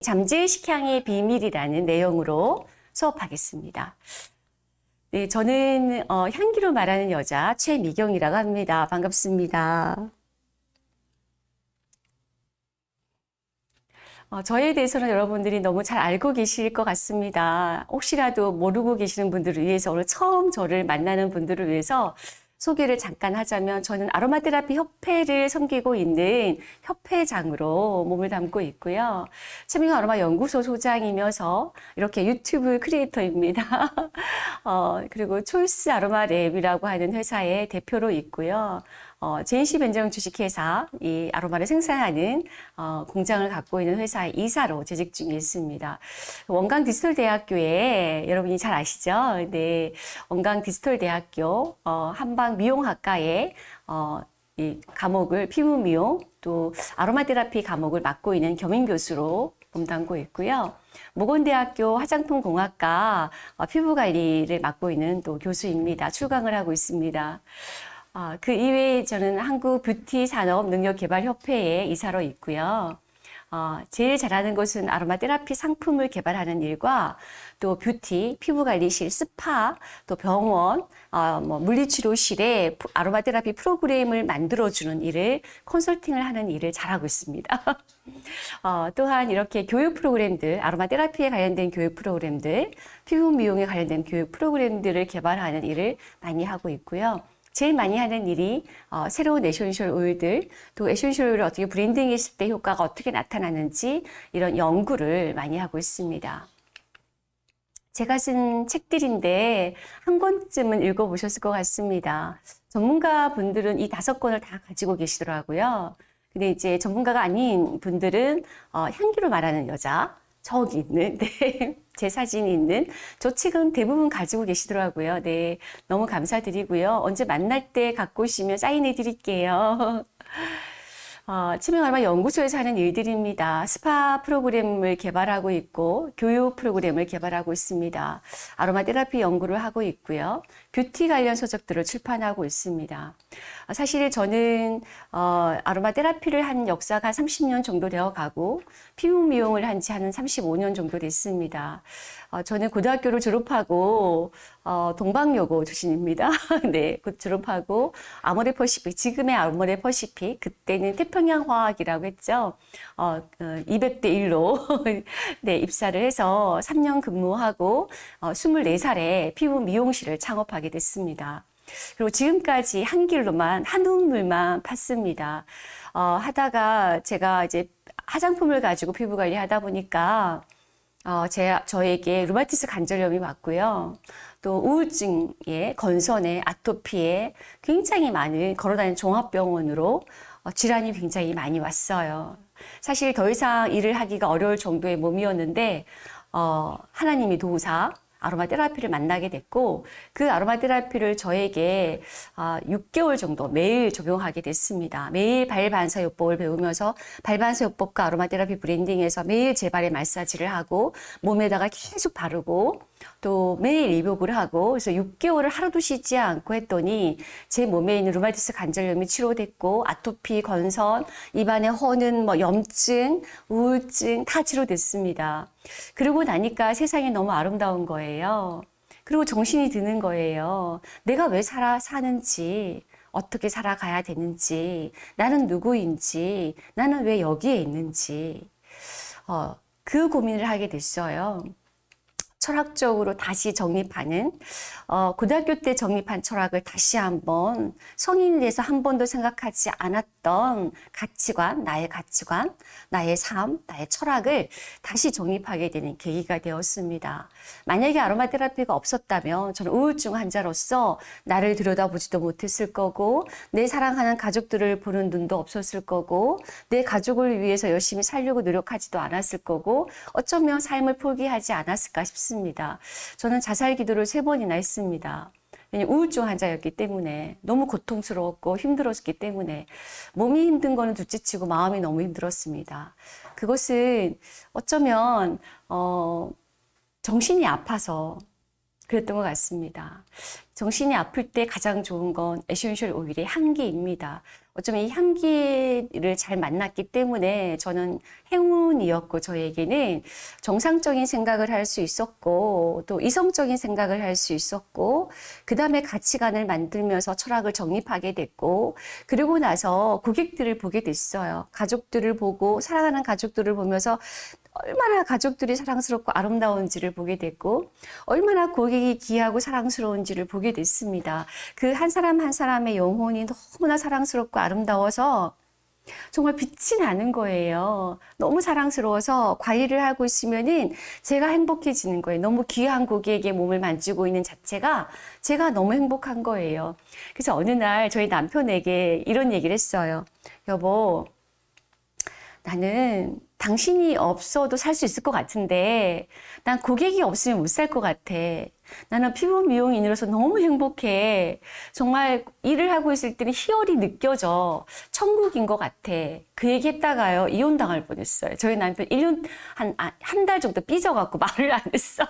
잠재의식향의 비밀이라는 내용으로 수업하겠습니다. 네, 저는 어, 향기로 말하는 여자 최미경이라고 합니다. 반갑습니다. 어, 저에 대해서는 여러분들이 너무 잘 알고 계실 것 같습니다. 혹시라도 모르고 계시는 분들을 위해서 오늘 처음 저를 만나는 분들을 위해서 소개를 잠깐 하자면 저는 아로마 테라피 협회를 섬기고 있는 협회장으로 몸을 담고 있고요. 최민호 아로마 연구소 소장이면서 이렇게 유튜브 크리에이터입니다. 어, 그리고 초이스 아로마 랩이라고 하는 회사의 대표로 있고요. 어, JNC 변정 주식회사 이 아로마를 생산하는 어, 공장을 갖고 있는 회사의 이사로 재직 중에 있습니다. 원광 디지털 대학교에 여러분이 잘 아시죠? 네, 원광 디지털 대학교 어, 한방 미용학과에 어, 이 과목을 피부 미용 또 아로마 테라피 과목을 맡고 있는 겸임 교수로 몸담고 있고요. 목원대학교 화장품 공학과 어, 피부 관리를 맡고 있는 또 교수입니다. 출강을 하고 있습니다. 어, 그 이외에 저는 한국 뷰티 산업 능력 개발 협회에 이사로 있고요. 어, 제일 잘하는 것은 아로마 테라피 상품을 개발하는 일과 또 뷰티, 피부관리실, 스파, 또 병원, 어, 뭐 물리치료실에 아로마 테라피 프로그램을 만들어주는 일을 컨설팅을 하는 일을 잘하고 있습니다. 어, 또한 이렇게 교육 프로그램들, 아로마 테라피에 관련된 교육 프로그램들, 피부 미용에 관련된 교육 프로그램들을 개발하는 일을 많이 하고 있고요. 제일 많이 하는 일이 어, 새로운 에센셜 오일들, 또 에센셜 오일을 어떻게 blending했을 때 효과가 어떻게 나타나는지 이런 연구를 많이 하고 있습니다. 제가 쓴 책들인데 한 권쯤은 읽어보셨을 것 같습니다. 전문가 분들은 이 다섯 권을 다 가지고 계시더라고요. 근데 이제 전문가가 아닌 분들은 어, 향기로 말하는 여자, 저기 있는 네, 제 사진이 있는 저 책은 대부분 가지고 계시더라고요. 네, 너무 감사드리고요. 언제 만날 때 갖고 오시면 사인해 드릴게요. 어, 치명 아로마 연구소에서 하는 일들입니다. 스파 프로그램을 개발하고 있고 교육 프로그램을 개발하고 있습니다. 아로마 테라피 연구를 하고 있고요. 뷰티 관련 서적들을 출판하고 있습니다. 어, 사실 저는 어, 아로마 테라피를 한 역사가 30년 정도 되어 가고 피부 미용을 한 지 한 35년 정도 됐습니다. 어, 저는 고등학교를 졸업하고 어, 동방여고 출신입니다. 네, 곧 졸업하고 아모레 퍼시픽, 지금의 아모레 퍼시픽, 그때는 태평양 화학이라고 했죠. 어, 200대 어, 1로 네, 입사를 해서 3년 근무하고 어, 24살에 피부 미용실을 창업하게 됐습니다. 그리고 지금까지 한 길로만 한 우물만 팠습니다. 어, 하다가 제가 이제 화장품을 가지고 피부 관리 하다 보니까 어, 제, 저에게 루마티스 관절염이 왔고요. 또 우울증에, 건선에, 아토피에 굉장히 많은 걸어다니는 종합병원으로 어, 질환이 굉장히 많이 왔어요. 사실 더 이상 일을 하기가 어려울 정도의 몸이었는데 어, 하나님이 도우사 아로마 테라피를 만나게 됐고 그 아로마 테라피를 저에게 6개월 아, 정도 매일 적용하게 됐습니다. 매일 발반사요법을 배우면서 발반사요법과 아로마 테라피 브랜딩에서 매일 재발의 마사지를 하고 몸에다가 계속 바르고 또 매일 입욕을 하고 그래서 6개월을 하루도 쉬지 않고 했더니 제 몸에 있는 루마티스 관절염이 치료됐고 아토피, 건선, 입안에 허는 뭐 염증, 우울증 다 치료됐습니다. 그러고 나니까 세상이 너무 아름다운 거예요. 그리고 정신이 드는 거예요. 내가 왜 살아 사는지, 어떻게 살아가야 되는지, 나는 누구인지, 나는 왜 여기에 있는지, 어, 그 고민을 하게 됐어요. 철학적으로 다시 정립하는 어, 고등학교 때 정립한 철학을 다시 한번 성인이 돼서 한 번도 생각하지 않았던 가치관, 나의 가치관, 나의 삶, 나의 철학을 다시 정립하게 되는 계기가 되었습니다. 만약에 아로마 테라피가 없었다면 저는 우울증 환자로서 나를 들여다보지도 못했을 거고 내 사랑하는 가족들을 보는 눈도 없었을 거고 내 가족을 위해서 열심히 살려고 노력하지도 않았을 거고 어쩌면 삶을 포기하지 않았을까 싶습니다. 저는 자살 기도를 세 번이나 했습니다. 우울증 환자였기 때문에 너무 고통스러웠고 힘들었기 때문에 몸이 힘든 거는 둘째치고 마음이 너무 힘들었습니다. 그것은 어쩌면 어, 정신이 아파서 그랬던 것 같습니다. 정신이 아플 때 가장 좋은 건 에센셜 오일의 향기입니다. 어쩌면 이 향기를 잘 만났기 때문에 저는 행운이었고 저에게는 정상적인 생각을 할 수 있었고 또 이성적인 생각을 할 수 있었고 그 다음에 가치관을 만들면서 철학을 정립하게 됐고 그리고 나서 고객들을 보게 됐어요. 가족들을 보고 사랑하는 가족들을 보면서 얼마나 가족들이 사랑스럽고 아름다운지를 보게 됐고 얼마나 고객이 귀하고 사랑스러운 지를 보게 됐습니다. 그 한 사람 한 사람의 영혼이 너무나 사랑스럽고 아름다워서 정말 빛이 나는 거예요. 너무 사랑스러워서 관리를 하고 있으면은 제가 행복해지는 거예요. 너무 귀한 고객의 몸을 만지고 있는 자체가 제가 너무 행복한 거예요. 그래서 어느 날 저희 남편에게 이런 얘기를 했어요. 여보, 나는 당신이 없어도 살 수 있을 것 같은데 난 고객이 없으면 못 살 것 같아. 나는 피부 미용인으로서 너무 행복해. 정말 일을 하고 있을 때는 희열이 느껴져. 천국인 것 같아. 그 얘기 했다가요, 이혼당할 뻔했어요. 저희 남편 1년, 한, 한 달 정도 삐져갖고 말을 안 했어요.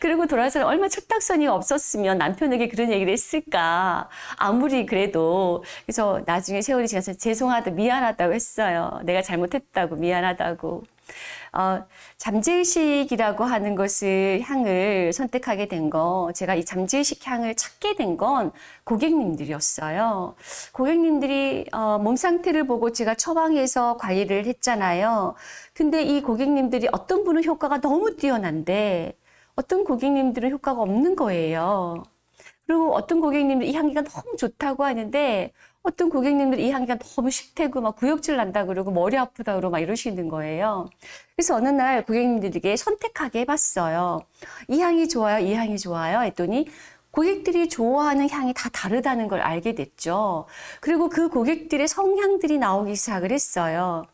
그리고 돌아서 얼마 철딱서니 없었으면 남편에게 그런 얘기를 했을까. 아무리 그래도. 그래서 나중에 세월이 지나서 죄송하다, 미안하다고 했어요. 내가 잘못했다고, 미안하다고. 어, 잠재의식이라고 하는 것을 향을 선택하게 된 거, 제가 이 잠재의식 향을 찾게 된 건 고객님들이었어요. 고객님들이 어, 몸 상태를 보고 제가 처방해서 관리를 했잖아요. 근데 이 고객님들이 어떤 분은 효과가 너무 뛰어난데 어떤 고객님들은 효과가 없는 거예요. 그리고 어떤 고객님들 이 향기가 너무 좋다고 하는데 어떤 고객님들 이 향기가 너무 싫대고 막 구역질 난다 그러고 머리 아프다 그러고 막 이러시는 거예요. 그래서 어느 날 고객님들에게 선택하게 해봤어요. 이 향이 좋아요? 이 향이 좋아요? 했더니 고객들이 좋아하는 향이 다 다르다는 걸 알게 됐죠. 그리고 그 고객들의 성향들이 나오기 시작을 했어요.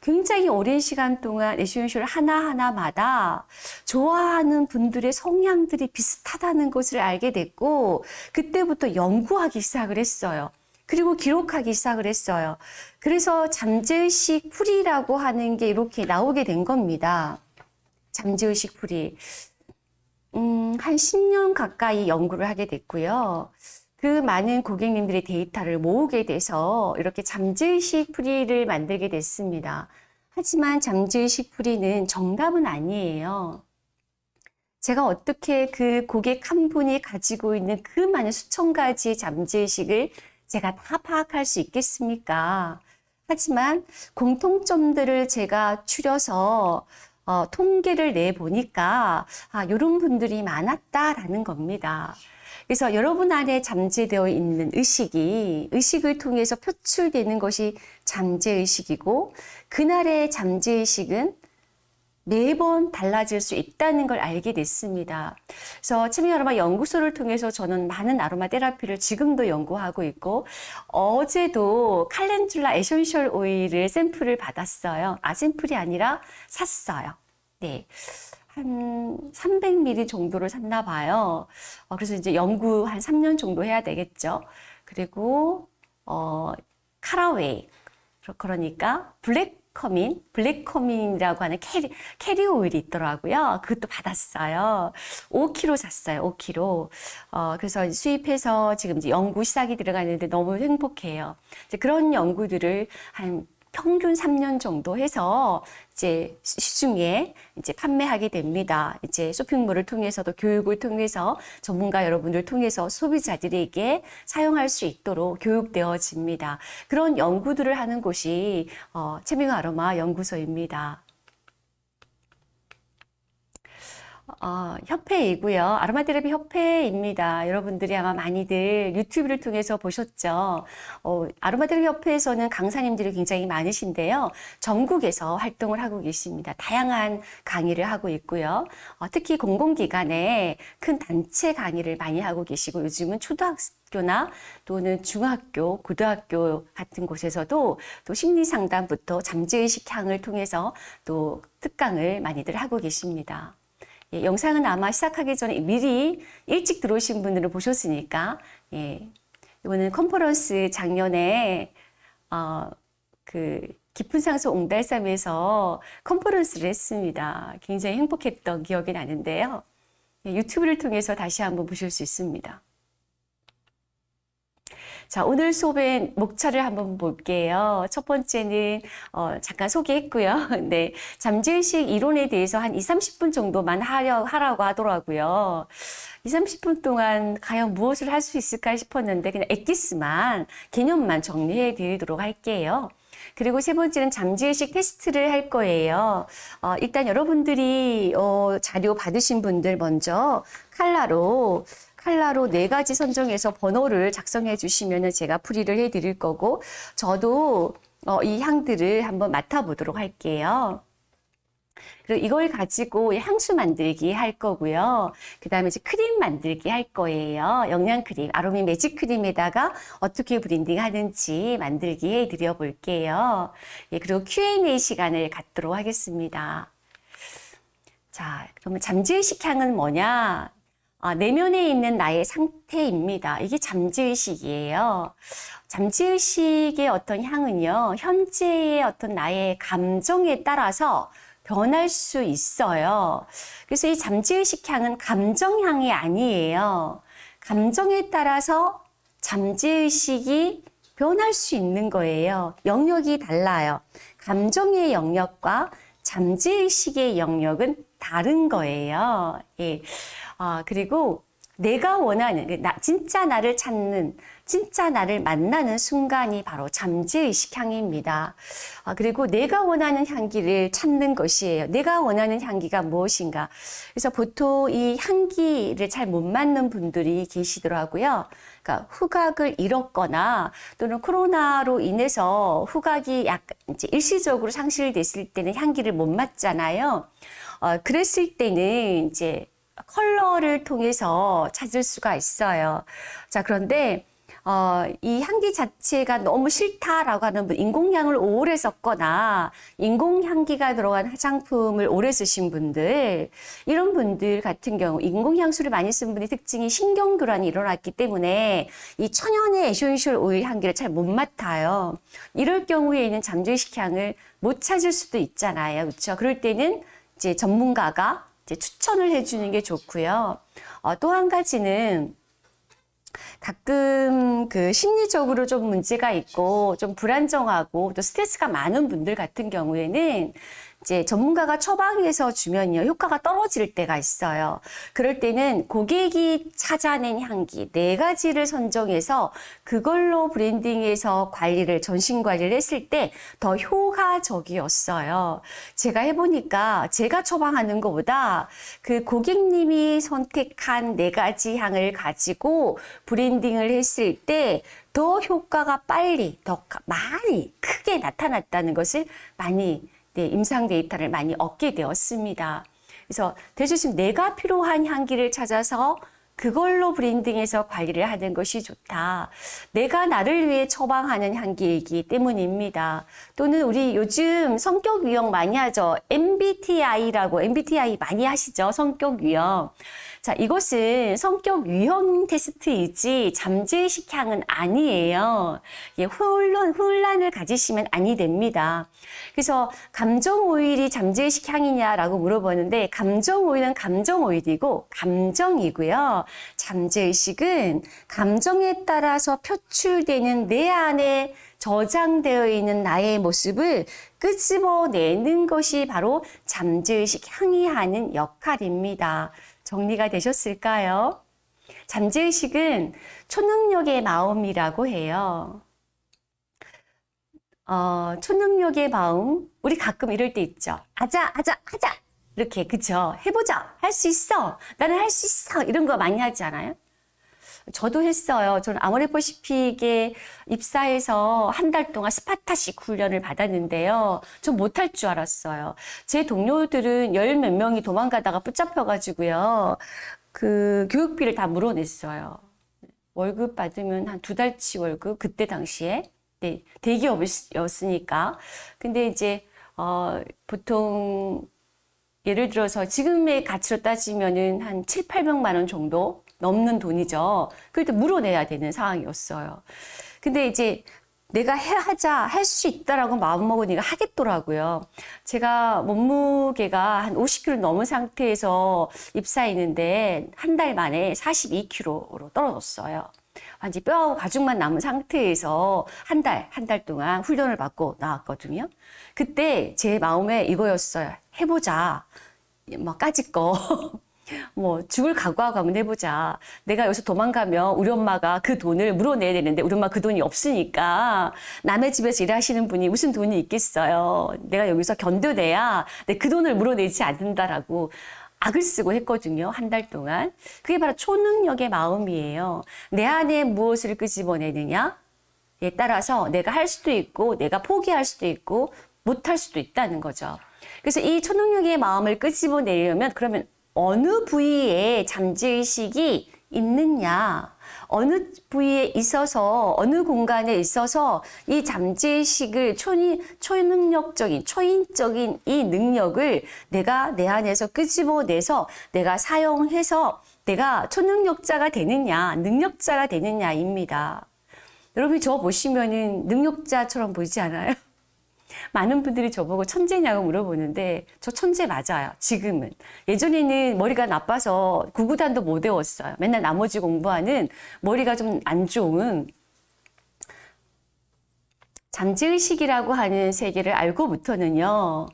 굉장히 오랜 시간 동안 에센셜 하나하나마다 좋아하는 분들의 성향들이 비슷하다는 것을 알게 됐고, 그때부터 연구하기 시작을 했어요. 그리고 기록하기 시작을 했어요. 그래서 잠재의식 풀이라고 하는 게 이렇게 나오게 된 겁니다. 잠재의식 풀이. 음, 한 10년 가까이 연구를 하게 됐고요. 그 많은 고객님들의 데이터를 모으게 돼서 이렇게 잠재의식 풀이를 만들게 됐습니다. 하지만 잠재의식 풀이는 정답은 아니에요. 제가 어떻게 그 고객 한 분이 가지고 있는 그 많은 수천 가지의 잠재의식을 제가 다 파악할 수 있겠습니까? 하지만 공통점들을 제가 추려서 어, 통계를 내 보니까 아, 이런 분들이 많았다라는 겁니다. 그래서 여러분 안에 잠재되어 있는 의식이 의식을 통해서 표출되는 것이 잠재의식이고 그날의 잠재의식은 매번 달라질 수 있다는 걸 알게 됐습니다. 그래서 체미 아로마 연구소를 통해서 저는 많은 아로마 테라피를 지금도 연구하고 있고 어제도 calendula 에센셜 오일을 샘플을 받았어요. 아 샘플이 아니라 샀어요. 네. 한 300ml 정도를 샀나 봐요. 어, 그래서 이제 연구 한 3년 정도 해야 되겠죠. 그리고 어, caraway 그러니까 black cumin, black cumin이라고 하는 carrier, carrier oil이 있더라고요. 그것도 받았어요. 5kg 샀어요. 5kg. 어, 그래서 수입해서 지금 이제 연구 시작이 들어가는데 너무 행복해요. 이제 그런 연구들을 한 평균 3년 정도 해서 이제 시중에 이제 판매하게 됩니다. 이제 쇼핑몰을 통해서도 교육을 통해서 전문가 여러분들 통해서 소비자들에게 사용할 수 있도록 교육되어집니다. 그런 연구들을 하는 곳이 어, 채밍 아로마 연구소입니다. 어, 협회이고요. 아로마 테라피 협회입니다. 여러분들이 아마 많이들 유튜브를 통해서 보셨죠. 어, 아로마 테라피 협회에서는 강사님들이 굉장히 많으신데요. 전국에서 활동을 하고 계십니다. 다양한 강의를 하고 있고요. 어, 특히 공공기관에 큰 단체 강의를 많이 하고 계시고 요즘은 초등학교나 또는 중학교, 고등학교 같은 곳에서도 또 심리 상담부터 잠재의식 향을 통해서 또 특강을 많이들 하고 계십니다. 예, 영상은 아마 시작하기 전에 미리 일찍 들어오신 분들은 보셨으니까 예, 이거는 컨퍼런스 작년에 어, 그 깊은 상수 옹달섬에서 컨퍼런스를 했습니다. 굉장히 행복했던 기억이 나는데요. 예, 유튜브를 통해서 다시 한번 보실 수 있습니다. 자, 오늘 수업의 목차를 한번 볼게요. 첫 번째는, 어, 잠깐 소개했고요. 네. 잠재의식 이론에 대해서 한 2, 30분 정도만 하려, 하라고 하더라고요. 2, 30분 동안 과연 무엇을 할 수 있을까 싶었는데, 그냥 엑기스만, 개념만 정리해 드리도록 할게요. 그리고 세 번째는 잠재의식 테스트를 할 거예요. 어, 일단 여러분들이 어, 자료 받으신 분들 먼저 칼라로 칼라로 네 가지 선정해서 번호를 작성해 주시면 제가 풀이를 해 드릴 거고 저도 어, 이 향들을 한번 맡아보도록 할게요. 그리고 이걸 가지고 향수 만들기 할 거고요. 그 다음에 이제 크림 만들기 할 거예요. 영양 크림, 아로미 매직 크림에다가 어떻게 블렌딩 하는지 만들기 해 드려 볼게요. 예, 그리고 Q&A 시간을 갖도록 하겠습니다. 자, 그러면 잠재의식 향은 뭐냐? 아, 내면에 있는 나의 상태입니다. 이게 잠재의식이에요. 잠재의식의 어떤 향은요, 현재의 어떤 나의 감정에 따라서 변할 수 있어요. 그래서 이 잠재의식 향은 감정향이 아니에요. 감정에 따라서 잠재의식이 변할 수 있는 거예요. 영역이 달라요. 감정의 영역과 잠재의식의 영역은 다른 거예요. 예. 아, 그리고 내가 원하는, 그 나, 진짜 나를 찾는, 진짜 나를 만나는 순간이 바로 잠재의식 향입니다. 아, 그리고 내가 원하는 향기를 찾는 것이에요. 내가 원하는 향기가 무엇인가. 그래서 보통 이 향기를 잘 못 맞는 분들이 계시더라고요. 그러니까 후각을 잃었거나 또는 코로나로 인해서 후각이 약간 이제 일시적으로 상실됐을 때는 향기를 못 맡잖아요. 어, 그랬을 때는 이제 컬러를 통해서 찾을 수가 있어요. 자, 그런데 어, 이 향기 자체가 너무 싫다라고 하는 분, 인공향을 오래 썼거나 인공향기가 들어간 화장품을 오래 쓰신 분들, 이런 분들 같은 경우 인공향수를 많이 쓴 분의 특징이 신경교란이 일어났기 때문에 이 천연의 essential oil 향기를 잘 못 맡아요. 이럴 경우에는 잠재의식 향을 못 찾을 수도 있잖아요. 그렇죠? 그럴 때는 이제 전문가가 추천을 해주는 게 좋고요. 어, 또한 가지는 가끔 그 심리적으로 좀 문제가 있고 좀 불안정하고 또 스트레스가 많은 분들 같은 경우에는 이제 전문가가 처방해서 주면요 효과가 떨어질 때가 있어요. 그럴 때는 고객이 찾아낸 향기 네 가지를 선정해서 그걸로 브랜딩해서 관리를 전신 관리를 했을 때 더 효과적이었어요. 제가 해보니까 제가 처방하는 것보다 그 고객님이 선택한 네 가지 향을 가지고 브랜딩을 했을 때더 효과가 빨리 더 많이 크게 나타났다는 것을 많이 네, 임상 데이터를 많이 얻게 되었습니다. 그래서 대주님 내가 필요한 향기를 찾아서 그걸로 브랜딩해서 관리를 하는 것이 좋다. 내가 나를 위해 처방하는 향기이기 때문입니다. 또는 우리 요즘 성격 유형 많이 하죠. MBTI라고 MBTI 많이 하시죠. 성격 유형. 자, 이것은 성격 유형 테스트이지 잠재의식 향은 아니에요. 예, 혼란, 혼란을 가지시면 아니 됩니다. 그래서 감정 오일이 잠재의식 향이냐라고 물어보는데 감정 오일은 감정 오일이고 감정이고요. 잠재 의식은 감정에 따라서 표출되는 내 안에 저장되어 있는 나의 모습을 끄집어내는 것이 바로 잠재의식 향이 하는 역할입니다. 정리가 되셨을까요? 잠재의식은 초능력의 마음이라고 해요. 어, 초능력의 마음, 우리 가끔 이럴 때 있죠. 아자, 아자, 하자. 이렇게, 그쵸? 해보자. 할 수 있어. 나는 할 수 있어. 이런 거 많이 하지 않아요? 저도 했어요. 저는 아모레퍼시픽에 입사해서 한 달 동안 스파타식 훈련을 받았는데요. 전 못할 줄 알았어요. 제 동료들은 열 몇 명이 도망가다가 붙잡혀가지고요. 그 교육비를 다 물어냈어요. 월급 받으면 한 두 달치 월급, 그때 당시에. 네, 대기업이었으니까. 근데 이제, 어, 보통, 예를 들어서 지금의 가치로 따지면은 한 7, 800만 원 정도 넘는 돈이죠. 그럴 때 물어내야 되는 상황이었어요. 근데 이제 내가 해 하자 할 수 있다라고 마음먹으니까 하겠더라고요. 제가 몸무게가 한 50kg 넘은 상태에서 입사했는데 한 달 만에 42kg로 떨어졌어요. 완전 뼈하고 가죽만 남은 상태에서 한 달, 한 달 동안 훈련을 받고 나왔거든요. 그때 제 마음에 이거였어요. 해보자. 막 까짓 거. 뭐 죽을 각오하고 한번 해보자. 내가 여기서 도망가면 우리 엄마가 그 돈을 물어내야 되는데 우리 엄마 그 돈이 없으니까 남의 집에서 일하시는 분이 무슨 돈이 있겠어요. 내가 여기서 견뎌내야 내 그 돈을 물어내지 않는다라고 악을 쓰고 했거든요. 한 달 동안. 그게 바로 초능력의 마음이에요. 내 안에 무엇을 끄집어내느냐? 에 따라서 내가 할 수도 있고 내가 포기할 수도 있고 못할 수도 있다는 거죠. 그래서 이 초능력의 마음을 끄집어내려면 그러면 어느 부위에 잠재의식이 있느냐, 어느 부위에 있어서, 어느 공간에 있어서 이 잠재의식을 초능력적인, 초인적인 이 능력을 내가 내 안에서 끄집어내서 내가 사용해서 내가 초능력자가 되느냐, 능력자가 되느냐입니다. 여러분이 저 보시면은 능력자처럼 보이지 않아요? 많은 분들이 저보고 천재냐고 물어보는데 저 천재 맞아요. 지금은. 예전에는 머리가 나빠서 구구단도 못 외웠어요. 맨날 나머지 공부하는 머리가 좀 안 좋은 잠재의식이라고 하는 세계를 알고부터는요.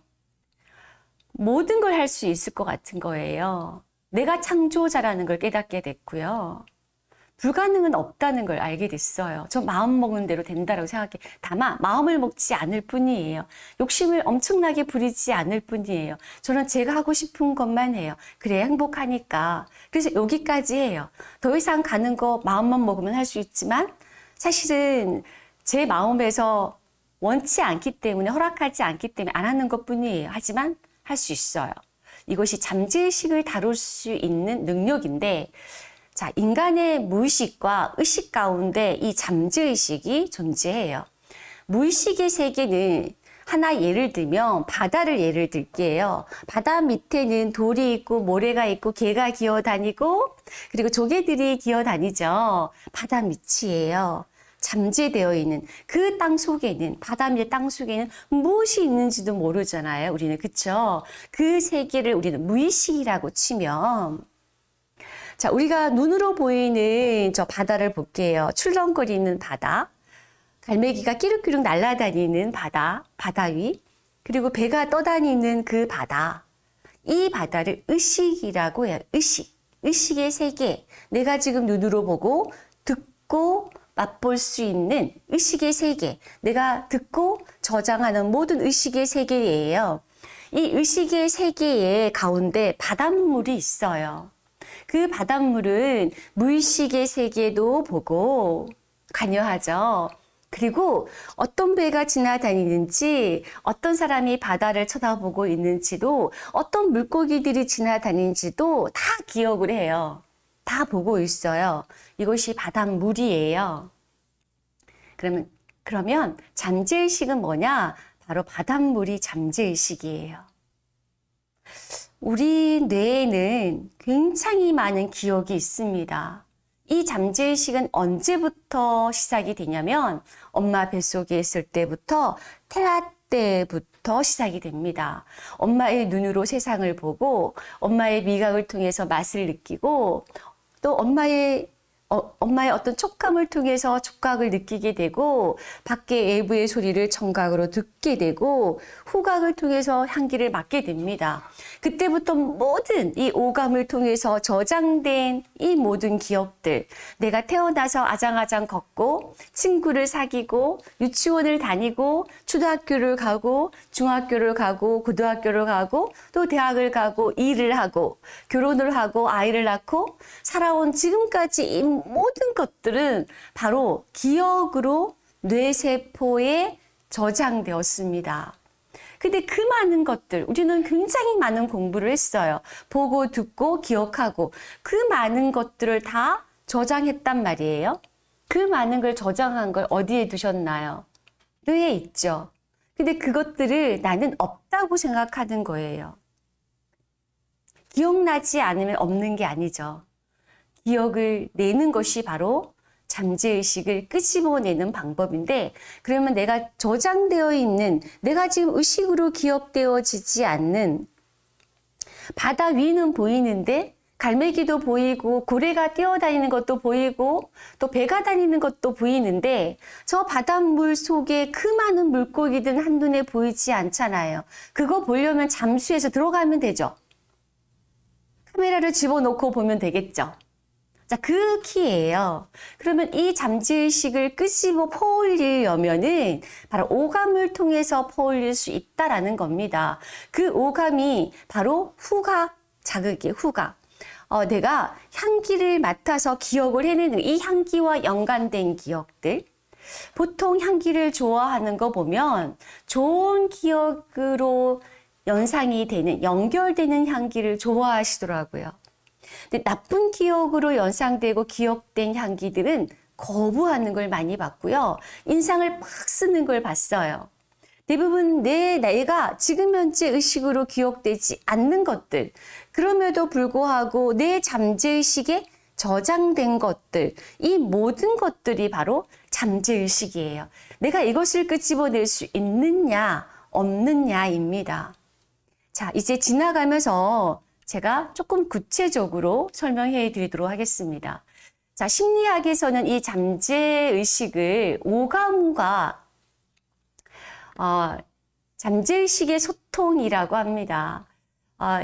모든 걸 할 수 있을 것 같은 거예요. 내가 창조자라는 걸 깨닫게 됐고요. 불가능은 없다는 걸 알게 됐어요. 저 마음 먹는 대로 된다라고 생각해. 다만 마음을 먹지 않을 뿐이에요. 욕심을 엄청나게 부리지 않을 뿐이에요. 저는 제가 하고 싶은 것만 해요. 그래야 행복하니까. 그래서 여기까지 해요. 더 이상 가는 거 마음만 먹으면 할 수 있지만 사실은 제 마음에서 원치 않기 때문에 허락하지 않기 때문에 안 하는 것 뿐이에요. 하지만 할 수 있어요. 이것이 잠재의식을 다룰 수 있는 능력인데 자, 인간의 무의식과 의식 가운데 이 잠재의식이 존재해요. 무의식의 세계는 하나 예를 들면 바다를 예를 들게요. 바다 밑에는 돌이 있고 모래가 있고 개가 기어다니고 그리고 조개들이 기어다니죠. 바다 밑이에요. 잠재되어 있는 그 땅 속에는 바다 밑의 땅 속에는 무엇이 있는지도 모르잖아요. 우리는 그쵸? 그 세계를 우리는 무의식이라고 치면 자, 우리가 눈으로 보이는 저 바다를 볼게요. 출렁거리는 바다. 갈매기가 끼룩끼룩 날아다니는 바다, 바다 위. 그리고 배가 떠다니는 그 바다. 이 바다를 의식이라고 해요. 의식. 의식의 세계. 내가 지금 눈으로 보고 듣고 맛볼 수 있는 의식의 세계. 내가 듣고 저장하는 모든 의식의 세계예요. 이 의식의 세계의 가운데 바닷물이 있어요. 그 바닷물은 무의식의 세계도 보고 관여하죠. 그리고 어떤 배가 지나다니는지, 어떤 사람이 바다를 쳐다보고 있는지도, 어떤 물고기들이 지나다니는지도 다 기억을 해요. 다 보고 있어요. 이것이 바닷물이에요. 그러면, 그러면 잠재의식은 뭐냐? 바로 바닷물이 잠재의식이에요. 우리 뇌에는 굉장히 많은 기억이 있습니다. 이 잠재의식은 언제부터 시작이 되냐면 엄마 뱃속에 있을 때부터 태아 때부터 시작이 됩니다. 엄마의 눈으로 세상을 보고 엄마의 미각을 통해서 맛을 느끼고 또 엄마의 어, 엄마의 어떤 촉감을 통해서 촉각을 느끼게 되고 밖에 외부의 소리를 청각으로 듣게 되고 후각을 통해서 향기를 맡게 됩니다. 그때부터 모든 이 오감을 통해서 저장된 이 모든 기억들 내가 태어나서 아장아장 걷고 친구를 사귀고 유치원을 다니고 초등학교를 가고 중학교를 가고 고등학교를 가고 또 대학을 가고 일을 하고 결혼을 하고 아이를 낳고 살아온 지금까지 이 모든 것들은 바로 기억으로 뇌세포에 저장되었습니다. 근데 그 많은 것들, 우리는 굉장히 많은 공부를 했어요. 보고, 듣고, 기억하고, 그 많은 것들을 다 저장했단 말이에요. 그 많은 걸 저장한 걸 어디에 두셨나요? 뇌에 있죠. 근데 그것들을 나는 없다고 생각하는 거예요. 기억나지 않으면 없는 게 아니죠. 기억을 내는 것이 바로 잠재의식을 끄집어내는 방법인데 그러면 내가 저장되어 있는 내가 지금 의식으로 기억되어지지 않는 바다 위는 보이는데 갈매기도 보이고 고래가 뛰어다니는 것도 보이고 또 배가 다니는 것도 보이는데 저 바닷물 속에 그 많은 물고기들은 한눈에 보이지 않잖아요. 그거 보려면 잠수해서 들어가면 되죠. 카메라를 집어넣고 보면 되겠죠. 자, 그 키예요. 그러면 이 잠재의식을 끄집어 퍼올리려면은 바로 오감을 통해서 퍼올릴 수 있다라는 겁니다. 그 오감이 바로 후각 자극이에요, 후각. 어, 내가 향기를 맡아서 기억을 해내는 이 향기와 연관된 기억들. 보통 향기를 좋아하는 거 보면 좋은 기억으로 연상이 되는, 연결되는 향기를 좋아하시더라고요. 나쁜 기억으로 연상되고 기억된 향기들은 거부하는 걸 많이 봤고요. 인상을 막 쓰는 걸 봤어요. 대부분 내 내가 지금 현재 의식으로 기억되지 않는 것들, 그럼에도 불구하고 내 잠재의식에 저장된 것들, 이 모든 것들이 바로 잠재의식이에요. 내가 이것을 끄집어낼 수 있느냐, 없느냐입니다. 자, 이제 지나가면서 제가 조금 구체적으로 설명해 드리도록 하겠습니다. 자, 심리학에서는 이 잠재의식을 오감과 어, 잠재의식의 소통이라고 합니다. 어,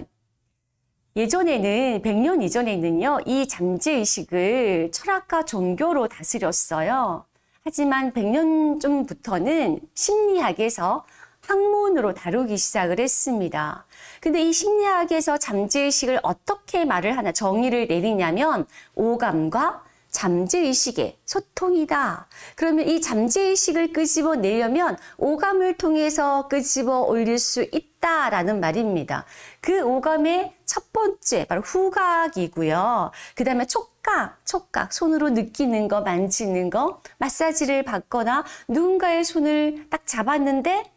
예전에는 100년 이전에는요. 이 잠재의식을 철학과 종교로 다스렸어요. 하지만 100년 전부터는 심리학에서 학문으로 다루기 시작을 했습니다. 근데 이 심리학에서 잠재의식을 어떻게 말을 하나 정의를 내리냐면 오감과 잠재의식의 소통이다. 그러면 이 잠재의식을 끄집어 내려면 오감을 통해서 끄집어 올릴 수 있다라는 말입니다. 그 오감의 첫 번째 바로 후각이고요. 그 다음에 촉각, 촉각, 손으로 느끼는 거, 만지는 거, 마사지를 받거나 누군가의 손을 딱 잡았는데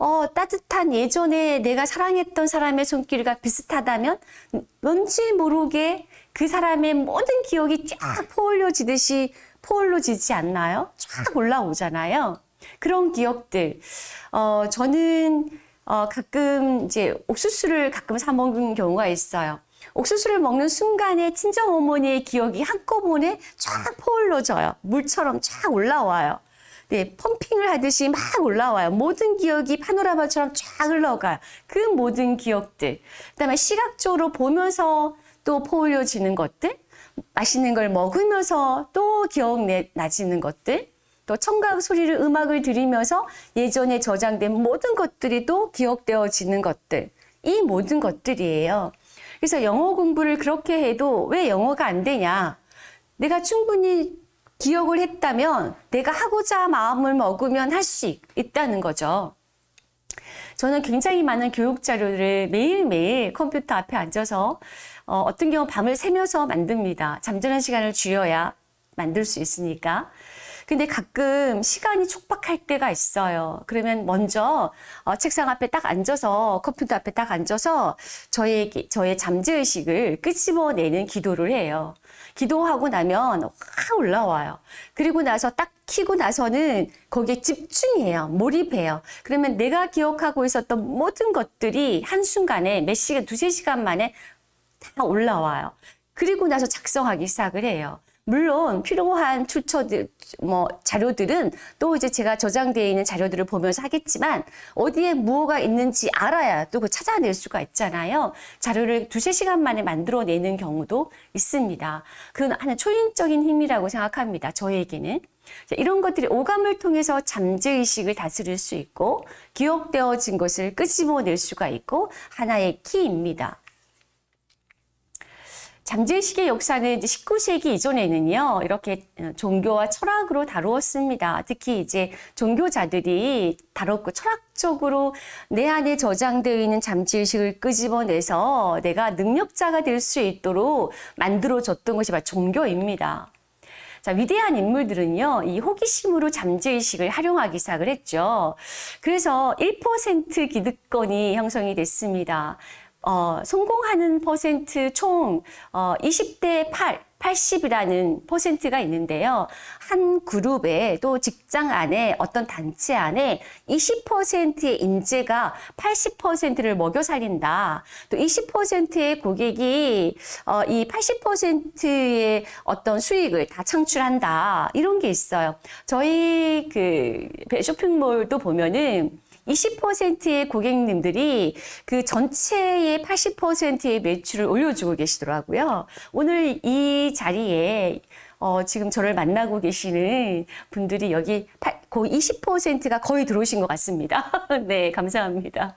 어, 따뜻한 예전에 내가 사랑했던 사람의 손길과 비슷하다면 왠지 모르게 그 사람의 모든 기억이 쫙 포올려지듯이 포올려지지 않나요? 쫙 올라오잖아요. 그런 기억들. 어, 저는 어, 가끔 이제 옥수수를 가끔 사 먹는 경우가 있어요. 옥수수를 먹는 순간에 친정 어머니의 기억이 한꺼번에 쫙 포올려져요. 물처럼 쫙 올라와요. 네, 펌핑을 하듯이 막 올라와요. 모든 기억이 파노라마처럼 쫙 흘러가요. 그 모든 기억들. 그다음에 시각적으로 보면서 또 포올려지는 것들, 맛있는 걸 먹으면서 또 기억나지는 것들, 또 청각 소리를 음악을 들으면서 예전에 저장된 모든 것들이 또 기억되어지는 것들. 이 모든 것들이에요. 그래서 영어 공부를 그렇게 해도 왜 영어가 안 되냐? 내가 충분히 기억을 했다면 내가 하고자 마음을 먹으면 할 수 있다는 거죠. 저는 굉장히 많은 교육 자료를 매일매일 컴퓨터 앞에 앉아서 어, 떤 경우 밤을 새면서 만듭니다. 잠자는 시간을 줄여야 만들 수 있으니까. 근데 가끔 시간이 촉박할 때가 있어요. 그러면 먼저 어, 책상 앞에 딱 앉아서 컴퓨터 앞에 딱 앉아서 저의 저의 잠재의식을 끄집어내는 기도를 해요. 기도하고 나면 확 올라와요. 그리고 나서 딱 키고 나서는 거기에 집중해요. 몰입해요. 그러면 내가 기억하고 있었던 모든 것들이 한순간에 몇 시간, 두세 시간 만에 다 올라와요. 그리고 나서 작성하기 시작을 해요. 물론 필요한 출처들 뭐 자료들은 또 이제 제가 저장되어 있는 자료들을 보면서 하겠지만 어디에 무엇가 있는지 알아야 또 그 찾아낼 수가 있잖아요. 자료를 두세 시간 만에 만들어내는 경우도 있습니다. 그건 하나 초인적인 힘이라고 생각합니다. 저에게는. 이런 것들이 오감을 통해서 잠재의식을 다스릴 수 있고 기억되어진 것을 끄집어낼 수가 있고 하나의 키입니다. 잠재의식의 역사는 이제 19세기 이전에는요, 이렇게 어, 종교와 철학으로 다루었습니다. 특히 이제 종교자들이 다뤘고 철학적으로 내 안에 저장되어 있는 잠재의식을 끄집어내서 내가 능력자가 될 수 있도록 만들어졌던 것이 바로 종교입니다. 자, 위대한 인물들은요, 이 호기심으로 잠재의식을 활용하기 시작을 했죠. 그래서 1% 기득권이 형성이 됐습니다. 어, 성공하는 퍼센트 총 어, 20대 8, 80이라는 퍼센트가 있는데요. 한 그룹에 또 직장 안에 어떤 단체 안에 20%의 인재가 80%를 먹여 살린다. 또 20%의 고객이 어, 이 80%의 어떤 수익을 다 창출한다. 이런 게 있어요. 저희 그 쇼핑몰도 보면은 20%의 고객님들이 그 전체의 80%의 매출을 올려주고 계시더라고요. 오늘 이 자리에 어, 지금 저를 만나고 계시는 분들이 여기 8, 거의 20%가 거의 들어오신 것 같습니다. 네, 감사합니다.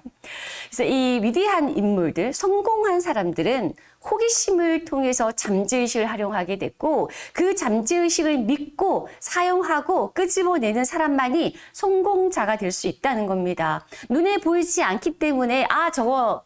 그래서 이 위대한 인물들, 성공한 사람들은 호기심을 통해서 잠재의식을 활용하게 됐고 그 잠재의식을 믿고 사용하고 끄집어내는 사람만이 성공자가 될 수 있다는 겁니다. 눈에 보이지 않기 때문에 아 저거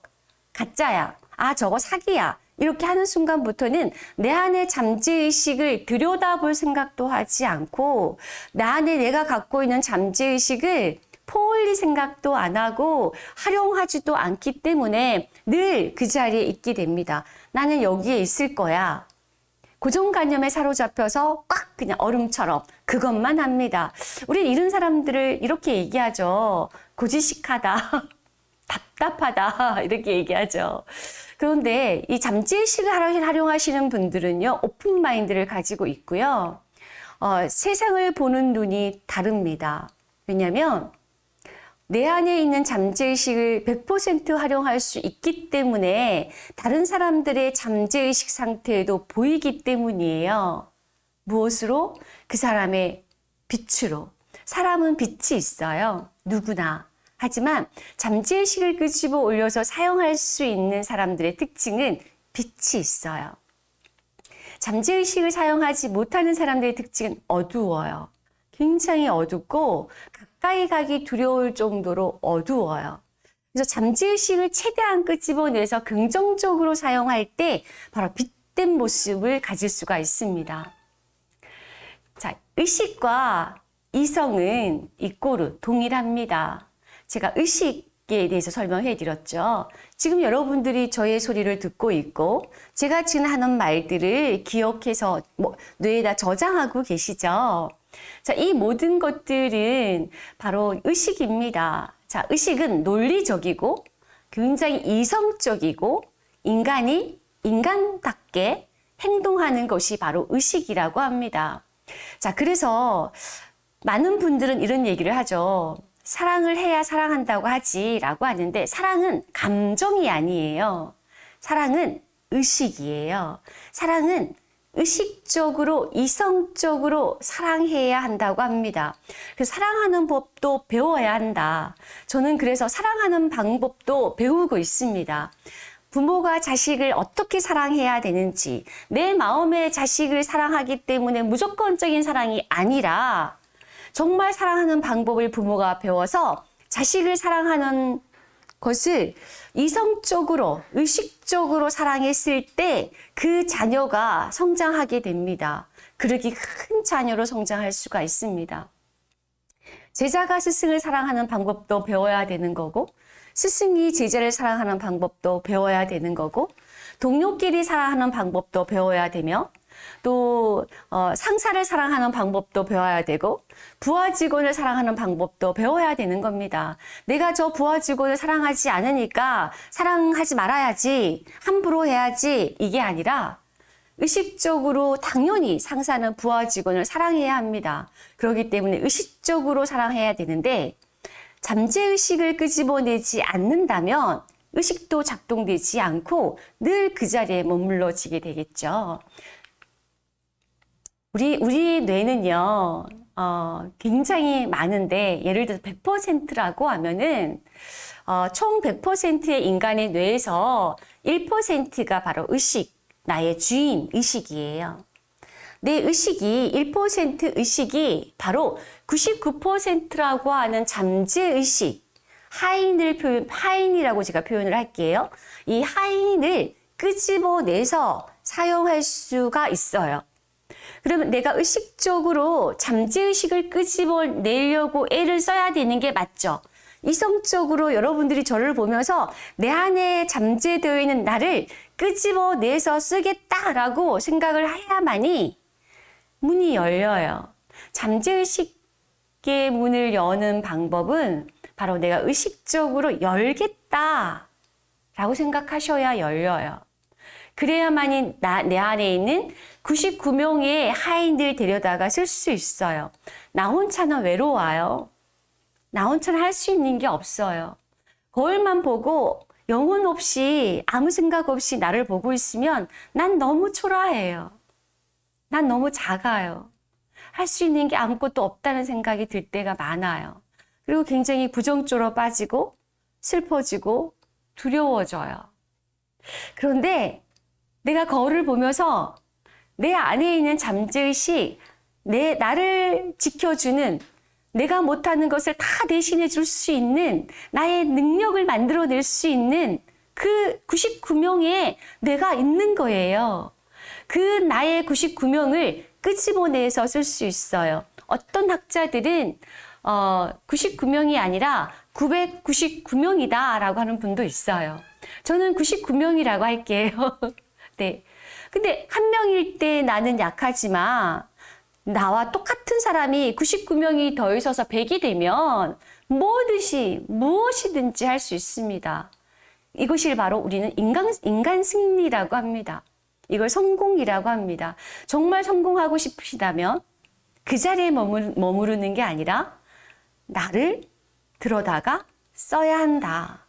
가짜야. 아 저거 사기야. 이렇게 하는 순간부터는 내 안의 잠재의식을 들여다볼 생각도 하지 않고 나 안에 내가 갖고 있는 잠재의식을 포올릴 생각도 안 하고 활용하지도 않기 때문에 늘 그 자리에 있게 됩니다. 나는 여기에 있을 거야. 고정관념에 사로잡혀서 꽉 그냥 얼음처럼 그것만 합니다. 우리 이런 사람들을 이렇게 얘기하죠. 고지식하다. 답답하다. 이렇게 얘기하죠. 그런데 이 잠재의식을 활용하시는 분들은요, 오픈 마인드를 가지고 있고요. 어, 세상을 보는 눈이 다릅니다. 왜냐하면 내 안에 있는 잠재의식을 100% 활용할 수 있기 때문에 다른 사람들의 잠재의식 상태에도 보이기 때문이에요. 무엇으로? 그 사람의 빛으로. 사람은 빛이 있어요. 누구나. 하지만 잠재의식을 끄집어 올려서 사용할 수 있는 사람들의 특징은 빛이 있어요. 잠재의식을 사용하지 못하는 사람들의 특징은 어두워요. 굉장히 어둡고 가까이 가기 두려울 정도로 어두워요. 그래서 잠재의식을 최대한 끄집어내서 긍정적으로 사용할 때 바로 빛된 모습을 가질 수가 있습니다. 자, 의식과 이성은 이꼬르 동일합니다. 제가 의식에 대해서 설명해 드렸죠. 지금 여러분들이 저의 소리를 듣고 있고 제가 지금 하는 말들을 기억해서 뭐 뇌에다 저장하고 계시죠. 자, 이 모든 것들은 바로 의식입니다. 자, 의식은 논리적이고 굉장히 이성적이고 인간이 인간답게 행동하는 것이 바로 의식이라고 합니다. 자, 그래서 많은 분들은 이런 얘기를 하죠. 사랑을 해야 사랑한다고 하지 라고 하는데 사랑은 감정이 아니에요. 사랑은 의식이에요. 사랑은 의식적으로 이성적으로 사랑해야 한다고 합니다. 그래서 사랑하는 법도 배워야 한다. 저는 그래서 사랑하는 방법도 배우고 있습니다. 부모가 자식을 어떻게 사랑해야 되는지 내 마음의 자식을 사랑하기 때문에 무조건적인 사랑이 아니라 정말 사랑하는 방법을 부모가 배워서 자식을 사랑하는 것을 이성적으로, 의식적으로 사랑했을 때 그 자녀가 성장하게 됩니다. 그러기 큰 자녀로 성장할 수가 있습니다. 제자가 스승을 사랑하는 방법도 배워야 되는 거고, 스승이 제자를 사랑하는 방법도 배워야 되는 거고, 동료끼리 사랑하는 방법도 배워야 되며, 또 어, 상사를 사랑하는 방법도 배워야 되고 부하 직원을 사랑하는 방법도 배워야 되는 겁니다. 내가 저 부하 직원을 사랑하지 않으니까 사랑하지 말아야지 함부로 해야지 이게 아니라 의식적으로 당연히 상사는 부하 직원을 사랑해야 합니다. 그렇기 때문에 의식적으로 사랑해야 되는데 잠재의식을 끄집어내지 않는다면 의식도 작동되지 않고 늘 그 자리에 머물러지게 되겠죠. 우리, 우리 뇌는요, 어, 굉장히 많은데, 예를 들어서 100%라고 하면은, 어, 총 100%의 인간의 뇌에서 1%가 바로 의식, 나의 주인 의식이에요. 내 의식이 1% 의식이 바로 99%라고 하는 잠재의식, 하인을 표현, 하인이라고 제가 표현을 할게요. 이 하인을 끄집어내서 사용할 수가 있어요. 그러면 내가 의식적으로 잠재의식을 끄집어내려고 애를 써야 되는 게 맞죠. 이성적으로 여러분들이 저를 보면서 내 안에 잠재되어 있는 나를 끄집어내서 쓰겠다라고 생각을 해야만이 문이 열려요. 잠재의식의 문을 여는 방법은 바로 내가 의식적으로 열겠다 라고 생각하셔야 열려요. 그래야만이 나, 내 안에 있는 99명의 하인들 데려다가 쓸 수 있어요. 나 혼자는 외로워요. 나 혼자는 할 수 있는 게 없어요. 거울만 보고 영혼 없이 아무 생각 없이 나를 보고 있으면 난 너무 초라해요. 난 너무 작아요. 할 수 있는 게 아무것도 없다는 생각이 들 때가 많아요. 그리고 굉장히 부정적으로 빠지고 슬퍼지고 두려워져요. 그런데 내가 거울을 보면서 내 안에 있는 잠재의식, 내, 나를 지켜주는 내가 못하는 것을 다 대신해 줄 수 있는 나의 능력을 만들어낼 수 있는 그 99명의 내가 있는 거예요. 그 나의 99명을 끄집어내서 쓸 수 있어요. 어떤 학자들은 어, 99명이 아니라 999명이다 라고 하는 분도 있어요. 저는 99명이라고 할게요. 네. 근데 한 명일 때 나는 약하지만 나와 똑같은 사람이 99명이 더 있어서 100이 되면 뭐든지 무엇이든지 할 수 있습니다. 이것이 바로 우리는 인간, 인간 승리라고 합니다. 이걸 성공이라고 합니다. 정말 성공하고 싶으시다면 그 자리에 머무르는 게 아니라 나를 들어다가 써야 한다.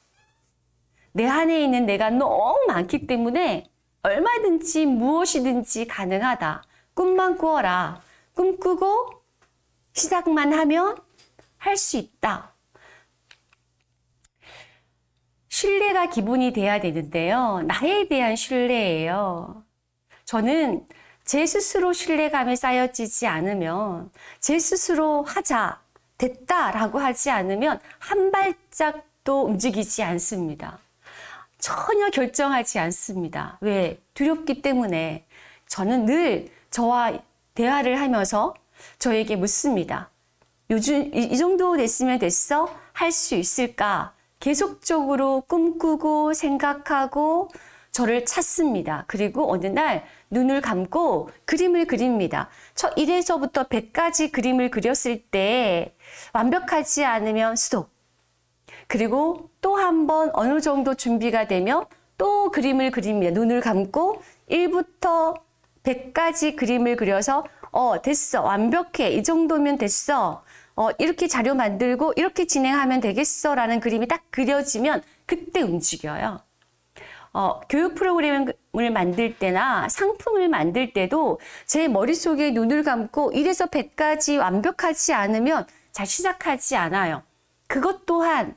내 안에 있는 내가 너무 많기 때문에 얼마든지 무엇이든지 가능하다. 꿈만 꾸어라. 꿈꾸고 시작만 하면 할 수 있다. 신뢰가 기본이 돼야 되는데요. 나에 대한 신뢰예요. 저는 제 스스로 신뢰감이 쌓여지지 않으면 제 스스로 하자, 됐다라고 하지 않으면 한 발짝도 움직이지 않습니다. 전혀 결정하지 않습니다. 왜? 두렵기 때문에 저는 늘 저와 대화를 하면서 저에게 묻습니다. 요즘 이, 이 정도 됐으면 됐어? 할 수 있을까? 계속적으로 꿈꾸고 생각하고 저를 찾습니다. 그리고 어느 날 눈을 감고 그림을 그립니다. 저 1에서부터 100까지 그림을 그렸을 때 완벽하지 않으면 스톱. 그리고 또 한 번 어느 정도 준비가 되면 또 그림을 그립니다. 눈을 감고 1부터 100까지 그림을 그려서 어 됐어 완벽해 이 정도면 됐어 어 이렇게 자료 만들고 이렇게 진행하면 되겠어 라는 그림이 딱 그려지면 그때 움직여요. 어, 교육 프로그램을 만들 때나 상품을 만들 때도 제 머릿속에 눈을 감고 1에서 100까지 완벽하지 않으면 잘 시작하지 않아요. 그것 또한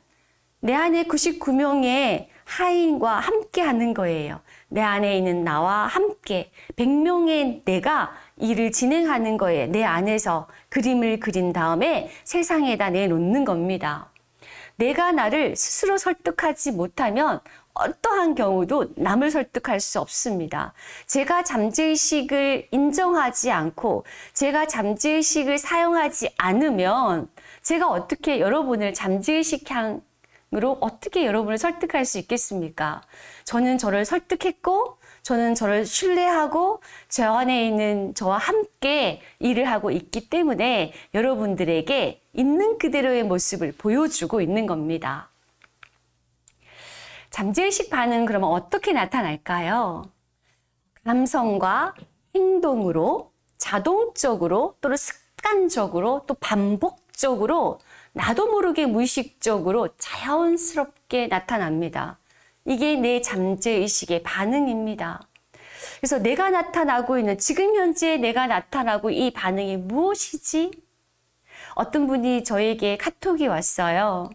내 안에 99명의 하인과 함께 하는 거예요. 내 안에 있는 나와 함께 100명의 내가 일을 진행하는 거예요. 내 안에서 그림을 그린 다음에 세상에다 내놓는 겁니다. 내가 나를 스스로 설득하지 못하면 어떠한 경우도 남을 설득할 수 없습니다. 제가 잠재의식을 인정하지 않고 제가 잠재의식을 사용하지 않으면 제가 어떻게 여러분을 잠재의식 향 으로 어떻게 여러분을 설득할 수 있겠습니까? 저는 저를 설득했고 저는 저를 신뢰하고 저 안에 있는 저와 함께 일을 하고 있기 때문에 여러분들에게 있는 그대로의 모습을 보여주고 있는 겁니다. 잠재의식 반응 그러면 어떻게 나타날까요? 감성과 행동으로 자동적으로 또는 습관적으로 또 반복적으로 나도 모르게 무의식적으로 자연스럽게 나타납니다. 이게 내 잠재의식의 반응입니다. 그래서 내가 나타나고 있는 지금 현재 내가 나타나고 이 반응이 무엇이지? 어떤 분이 저에게 카톡이 왔어요.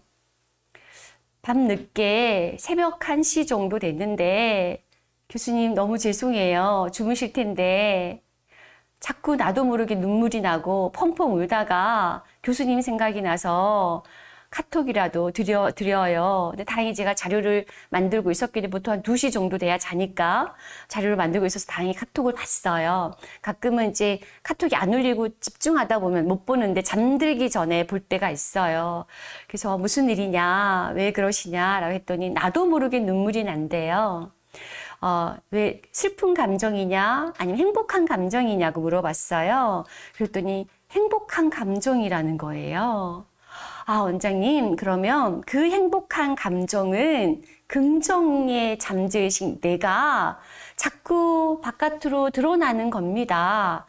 밤늦게 새벽 1시 정도 됐는데 교수님 너무 죄송해요. 주무실 텐데 자꾸 나도 모르게 눈물이 나고 펑펑 울다가 교수님 생각이 나서 카톡이라도 드려, 드려요. 근데 다행히 제가 자료를 만들고 때문에 보통 한 2시 정도 돼야 자니까 자료를 만들고 있어서 다행히 카톡을 봤어요. 가끔은 이제 카톡이 안 울리고 집중하다 보면 못 보는데 잠들기 전에 볼 때가 있어요. 그래서 무슨 일이냐, 왜 그러시냐라고 했더니 나도 모르게 눈물이 난대요. 어, 왜 슬픈 감정이냐, 아니면 행복한 감정이냐고 물어봤어요. 그랬더니 행복한 감정이라는 거예요. 아, 원장님, 그러면 그 행복한 감정은 긍정의 잠재의식 내가 자꾸 바깥으로 드러나는 겁니다.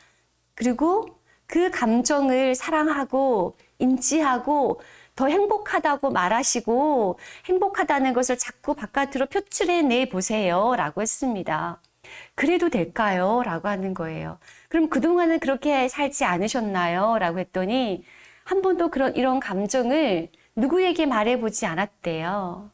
그리고 그 감정을 사랑하고 인지하고 더 행복하다고 말하시고 행복하다는 것을 자꾸 바깥으로 표출해 내 보세요. 라고 했습니다. 그래도 될까요? 라고 하는 거예요. 그럼 그동안은 그렇게 살지 않으셨나요? 라고 했더니 한 번도 그런 이런 감정을 누구에게 말해보지 않았대요.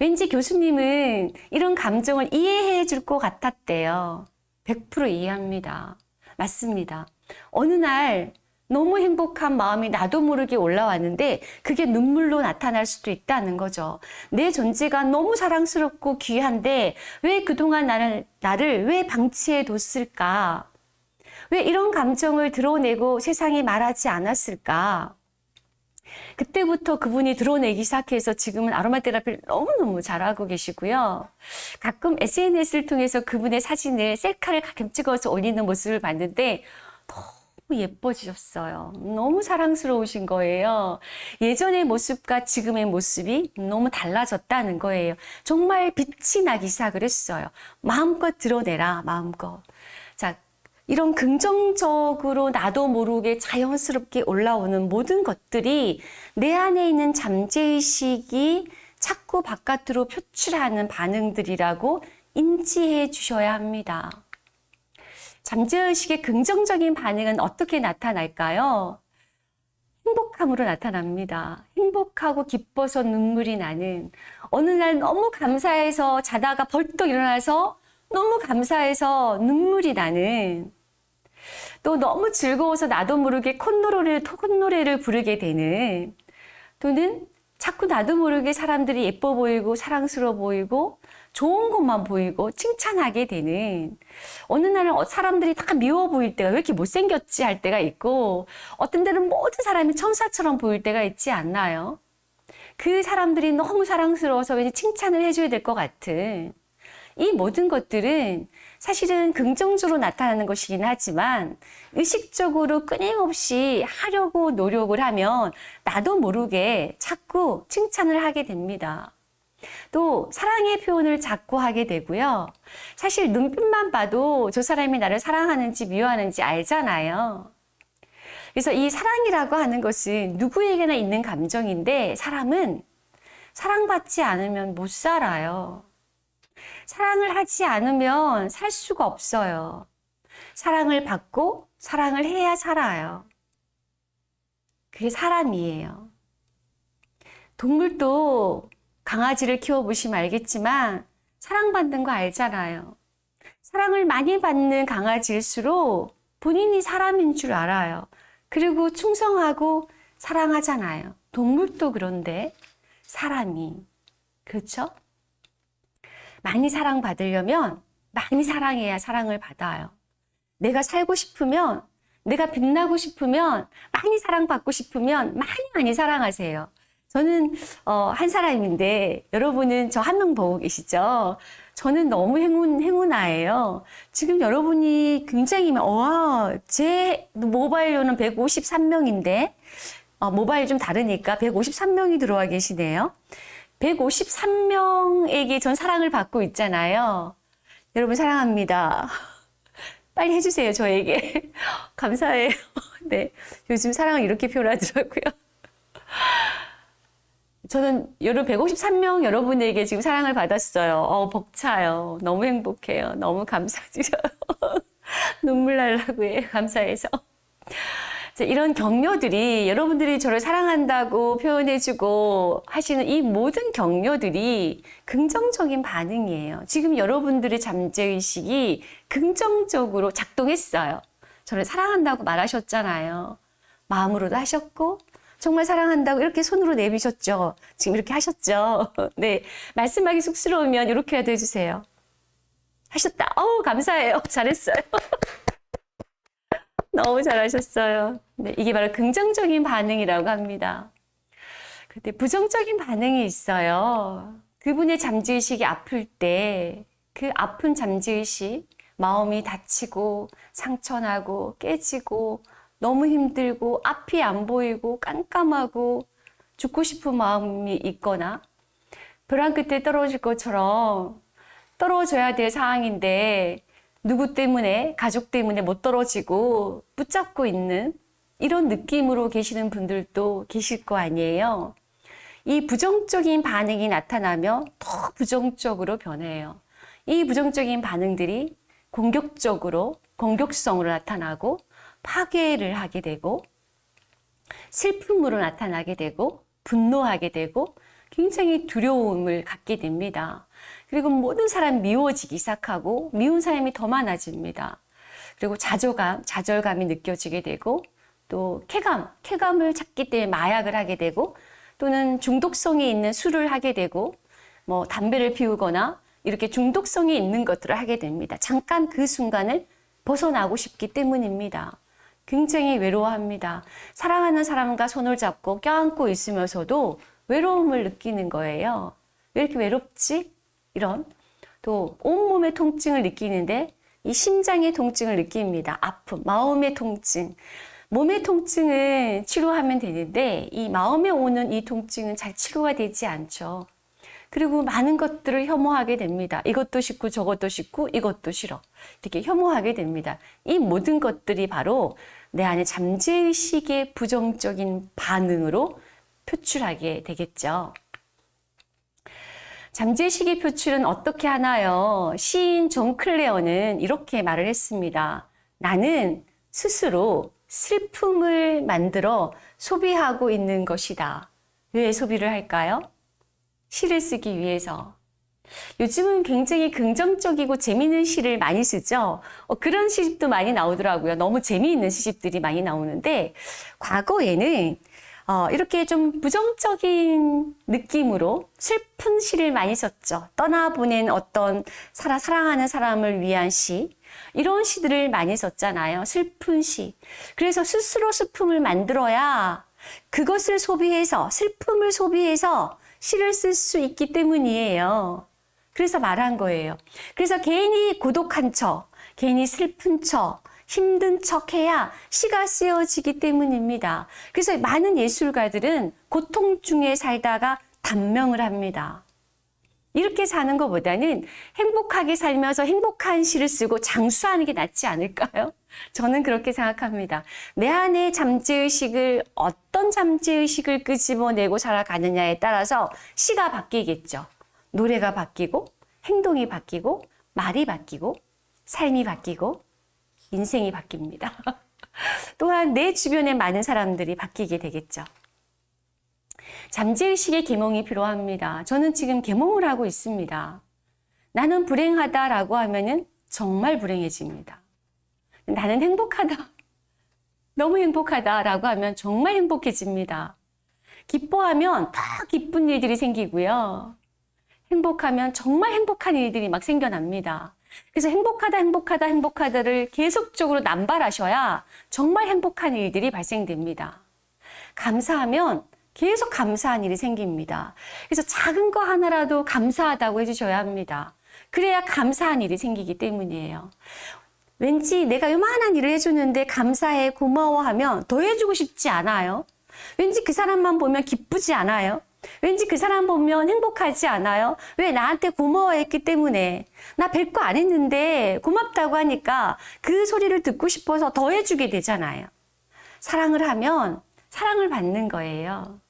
왠지 교수님은 이런 감정을 이해해 줄 것 같았대요. 100% 이해합니다. 맞습니다. 어느 날 너무 행복한 마음이 나도 모르게 올라왔는데 그게 눈물로 나타날 수도 있다는 거죠. 내 존재가 너무 사랑스럽고 귀한데 왜 그동안 나를, 나를 왜 방치해 뒀을까? 왜 이런 감정을 드러내고 세상에 말하지 않았을까? 그때부터 그분이 드러내기 시작해서 지금은 아로마 테라피를 너무너무 잘하고 계시고요. 가끔 SNS를 통해서 그분의 사진을 셀카를 가끔 찍어서 올리는 모습을 봤는데 너무 예뻐지셨어요. 너무 사랑스러우신 거예요. 예전의 모습과 지금의 모습이 너무 달라졌다는 거예요. 정말 빛이 나기 시작을 했어요. 마음껏 드러내라, 마음껏. 자, 이런 긍정적으로 나도 모르게 자연스럽게 올라오는 모든 것들이 내 안에 있는 잠재의식이 자꾸 바깥으로 표출하는 반응들이라고 인지해 주셔야 합니다. 잠재의식의 긍정적인 반응은 어떻게 나타날까요? 행복함으로 나타납니다. 행복하고 기뻐서 눈물이 나는 어느 날 너무 감사해서 자다가 벌떡 일어나서 너무 감사해서 눈물이 나는 또 너무 즐거워서 나도 모르게 콧노래를, 콧노래를 부르게 되는 또는 자꾸 나도 모르게 사람들이 예뻐 보이고 사랑스러워 보이고 좋은 것만 보이고 칭찬하게 되는 어느 날은 사람들이 다 미워 보일 때가 왜 이렇게 못생겼지 할 때가 있고 어떤 때는 모든 사람이 천사처럼 보일 때가 있지 않나요? 그 사람들이 너무 사랑스러워서 왠지 칭찬을 해줘야 될 것 같은 이 모든 것들은 사실은 긍정적으로 나타나는 것이긴 하지만 의식적으로 끊임없이 하려고 노력을 하면 나도 모르게 자꾸 칭찬을 하게 됩니다. 또 사랑의 표현을 자꾸 하게 되고요. 사실 눈빛만 봐도 저 사람이 나를 사랑하는지 미워하는지 알잖아요. 그래서 이 사랑이라고 하는 것은 누구에게나 있는 감정인데 사람은 사랑받지 않으면 못 살아요. 사랑을 하지 않으면 살 수가 없어요. 사랑을 받고 사랑을 해야 살아요. 그게 사람이에요. 동물도 강아지를 키워보시면 알겠지만 사랑받는 거 알잖아요. 사랑을 많이 받는 강아지일수록 본인이 사람인 줄 알아요. 그리고 충성하고 사랑하잖아요. 동물도 그런데 사람이. 그렇죠? 많이 사랑받으려면 많이 사랑해야 사랑을 받아요. 내가 살고 싶으면, 내가 빛나고 싶으면, 많이 사랑받고 싶으면 많이 많이 사랑하세요. 저는 어, 한 사람인데 여러분은 저 한 명 보고 계시죠? 저는 너무 행운, 행운아예요. 지금 여러분이 굉장히, 와, 제 모바일로는 153명인데, 어, 모바일 좀 다르니까 153명이 들어와 계시네요. 153명에게 전 사랑을 받고 있잖아요. 여러분 사랑합니다. 빨리 해주세요, 저에게. 감사해요. 네. 요즘 사랑을 이렇게 표현하더라고요. 저는 여러분 153명 여러분에게 지금 사랑을 받았어요. 어, 벅차요. 너무 행복해요. 너무 감사드려요. 눈물 날라고 해요. 감사해서. 이런 격려들이 여러분들이 저를 사랑한다고 표현해주고 하시는 이 모든 격려들이 긍정적인 반응이에요. 지금 여러분들의 잠재의식이 긍정적으로 작동했어요. 저를 사랑한다고 말하셨잖아요. 마음으로도 하셨고, 정말 사랑한다고 이렇게 손으로 내미셨죠? 지금 이렇게 하셨죠? 네. 말씀하기 쑥스러우면 이렇게라도 해주세요. 하셨다. 어우, 감사해요. 잘했어요. 너무 잘하셨어요. 네, 이게 바로 긍정적인 반응이라고 합니다. 근데 부정적인 반응이 있어요. 그분의 잠재의식이 아플 때 그 아픈 잠재의식, 마음이 다치고 상처나고 깨지고 너무 힘들고 앞이 안 보이고 깜깜하고 죽고 싶은 마음이 있거나 벼랑 끝에 떨어질 것처럼 떨어져야 될 상황인데 누구 때문에 가족 때문에 못 떨어지고 붙잡고 있는 이런 느낌으로 계시는 분들도 계실 거 아니에요. 이 부정적인 반응이 나타나면 더 부정적으로 변해요. 이 부정적인 반응들이 공격적으로 공격성으로 나타나고 파괴를 하게 되고 슬픔으로 나타나게 되고 분노하게 되고 굉장히 두려움을 갖게 됩니다. 그리고 모든 사람 미워지기 시작하고 미운 사람이 더 많아집니다. 그리고 자조감, 좌절감이 느껴지게 되고 또 쾌감, 쾌감을 찾기 때문에 마약을 하게 되고 또는 중독성이 있는 술을 하게 되고 뭐 담배를 피우거나 이렇게 중독성이 있는 것들을 하게 됩니다. 잠깐 그 순간을 벗어나고 싶기 때문입니다. 굉장히 외로워합니다. 사랑하는 사람과 손을 잡고 껴안고 있으면서도 외로움을 느끼는 거예요. 왜 이렇게 외롭지? 이런 또 온몸의 통증을 느끼는데 이 심장의 통증을 느낍니다. 아픔, 마음의 통증. 몸의 통증은 치료하면 되는데 이 마음에 오는 이 통증은 잘 치료가 되지 않죠. 그리고 많은 것들을 혐오하게 됩니다. 이것도 싫고 저것도 싫고 이것도 싫어. 이렇게 혐오하게 됩니다. 이 모든 것들이 바로 내 안에 잠재의식의 부정적인 반응으로 표출하게 되겠죠. 잠재의식의 표출은 어떻게 하나요? 시인 존 클레어는 이렇게 말을 했습니다. 나는 스스로 슬픔을 만들어 소비하고 있는 것이다. 왜 소비를 할까요? 시를 쓰기 위해서. 요즘은 굉장히 긍정적이고 재미있는 시를 많이 쓰죠. 어, 그런 시집도 많이 나오더라고요. 너무 재미있는 시집들이 많이 나오는데 과거에는 어, 이렇게 좀 부정적인 느낌으로 슬픈 시를 많이 썼죠. 떠나보낸 어떤 사랑, 사랑하는 사람을 위한 시. 이런 시들을 많이 썼잖아요. 슬픈 시. 그래서 스스로 슬픔을 만들어야 그것을 소비해서, 슬픔을 소비해서 시를 쓸 수 있기 때문이에요. 그래서 말한 거예요. 그래서 개인이 고독한 척, 개인이 슬픈 척, 힘든 척 해야 시가 쓰여지기 때문입니다. 그래서 많은 예술가들은 고통 중에 살다가 단명을 합니다. 이렇게 사는 것보다는 행복하게 살면서 행복한 시를 쓰고 장수하는 게 낫지 않을까요? 저는 그렇게 생각합니다. 내 안에 잠재의식을 어떤 잠재의식을 끄집어내고 살아가느냐에 따라서 시가 바뀌겠죠. 노래가 바뀌고 행동이 바뀌고 말이 바뀌고 삶이 바뀌고 인생이 바뀝니다. 또한 내 주변의 많은 사람들이 바뀌게 되겠죠. 잠재의식의 계몽이 필요합니다. 저는 지금 계몽을 하고 있습니다. 나는 불행하다라고 하면은 정말 불행해집니다. 나는 행복하다. 너무 행복하다라고 하면 정말 행복해집니다. 기뻐하면 더 기쁜 일들이 생기고요. 행복하면 정말 행복한 일들이 막 생겨납니다. 그래서 행복하다, 행복하다, 행복하다를 계속적으로 남발하셔야 정말 행복한 일들이 발생됩니다. 감사하면 계속 감사한 일이 생깁니다. 그래서 작은 거 하나라도 감사하다고 해주셔야 합니다. 그래야 감사한 일이 생기기 때문이에요. 왠지 내가 요만한 일을 해주는데 감사해, 고마워하면 더 해주고 싶지 않아요? 왠지 그 사람만 보면 기쁘지 않아요? 왠지 그 사람 보면 행복하지 않아요? 왜 나한테 고마워했기 때문에 나 별거 안 했는데 고맙다고 하니까 그 소리를 듣고 싶어서 더 해주게 되잖아요. 사랑을 하면 사랑을 받는 거예요.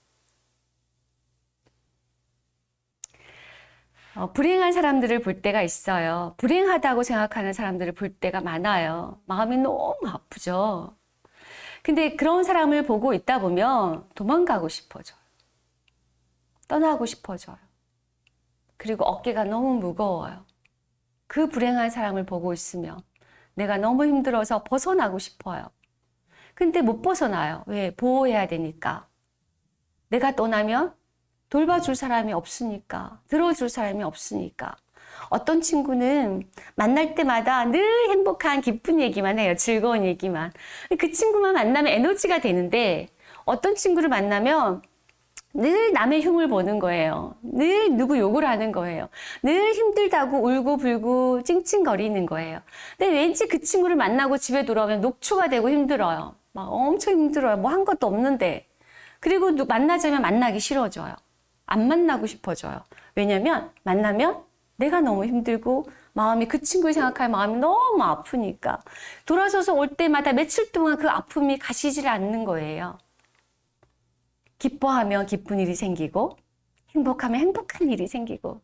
어, 불행한 사람들을 볼 때가 있어요. 불행하다고 생각하는 사람들을 볼 때가 많아요. 마음이 너무 아프죠. 근데 그런 사람을 보고 있다 보면 도망가고 싶어져요. 떠나고 싶어져요. 그리고 어깨가 너무 무거워요. 그 불행한 사람을 보고 있으면 내가 너무 힘들어서 벗어나고 싶어요. 근데 못 벗어나요. 왜? 보호해야 되니까. 내가 떠나면 돌봐줄 사람이 없으니까, 들어줄 사람이 없으니까. 어떤 친구는 만날 때마다 늘 행복한 기쁜 얘기만 해요. 즐거운 얘기만. 그 친구만 만나면 에너지가 되는데 어떤 친구를 만나면 늘 남의 흉을 보는 거예요. 늘 누구 욕을 하는 거예요. 늘 힘들다고 울고 불고 찡찡거리는 거예요. 근데 왠지 그 친구를 만나고 집에 돌아오면 녹초가 되고 힘들어요. 막 엄청 힘들어요. 뭐 한 것도 없는데. 그리고 누- 만나자면 만나기 싫어져요. 안 만나고 싶어져요. 왜냐면 만나면 내가 너무 힘들고 마음이 그 친구를 생각할 마음이 너무 아프니까 돌아서서 올 때마다 며칠 동안 그 아픔이 가시질 않는 거예요. 기뻐하면 기쁜 일이 생기고 행복하면 행복한 일이 생기고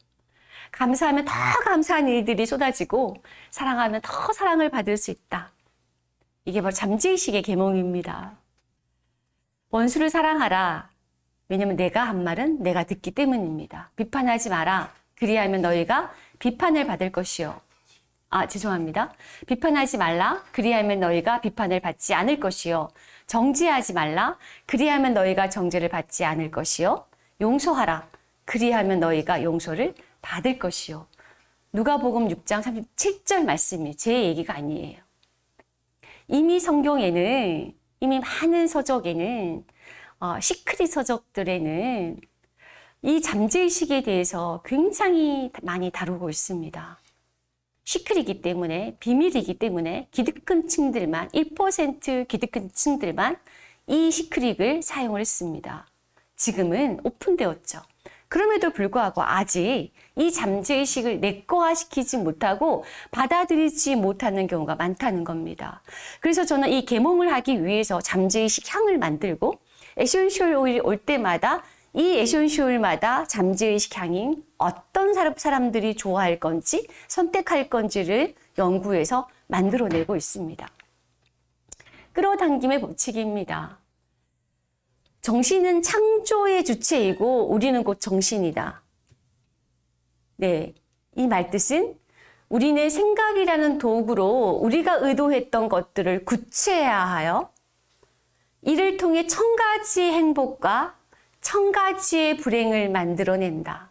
감사하면 더 감사한 일들이 쏟아지고 사랑하면 더 사랑을 받을 수 있다. 이게 바로 잠재의식의 계몽입니다. 원수를 사랑하라. 왜냐면 내가 한 말은 내가 듣기 때문입니다. 비판하지 마라. 그리하면 너희가 비판을 받을 것이요. 아, 죄송합니다. 비판하지 말라. 그리하면 너희가 비판을 받지 않을 것이요. 정죄하지 말라. 그리하면 너희가 정죄를 받지 않을 것이요. 용서하라. 그리하면 너희가 용서를 받을 것이요. 누가복음 6장 37절 말씀이 제 얘기가 아니에요. 이미 성경에는 이미 많은 서적에는 어, 시크릿 서적들에는 이 잠재의식에 대해서 굉장히 많이 다루고 있습니다. 시크릿이기 때문에 비밀이기 때문에 기득권 층들만 1% 기득권 층들만 이 시크릿을 사용을 했습니다. 지금은 오픈되었죠. 그럼에도 불구하고 아직 이 잠재의식을 내꺼화시키지 못하고 받아들이지 못하는 경우가 많다는 겁니다. 그래서 저는 이 계몽을 하기 위해서 잠재의식 향을 만들고 essential oil이 올 때마다 이 essential마다 잠재의식 향인 어떤 사람- 사람들이 좋아할 건지 선택할 건지를 연구해서 만들어내고 있습니다. 끌어당김의 법칙입니다. 정신은 창조의 주체이고 우리는 곧 정신이다. 네. 이 말뜻은 우리는 생각이라는 도구로 우리가 의도했던 것들을 구체화하여 이를 통해 천 가지의 행복과 천 가지의 불행을 만들어낸다.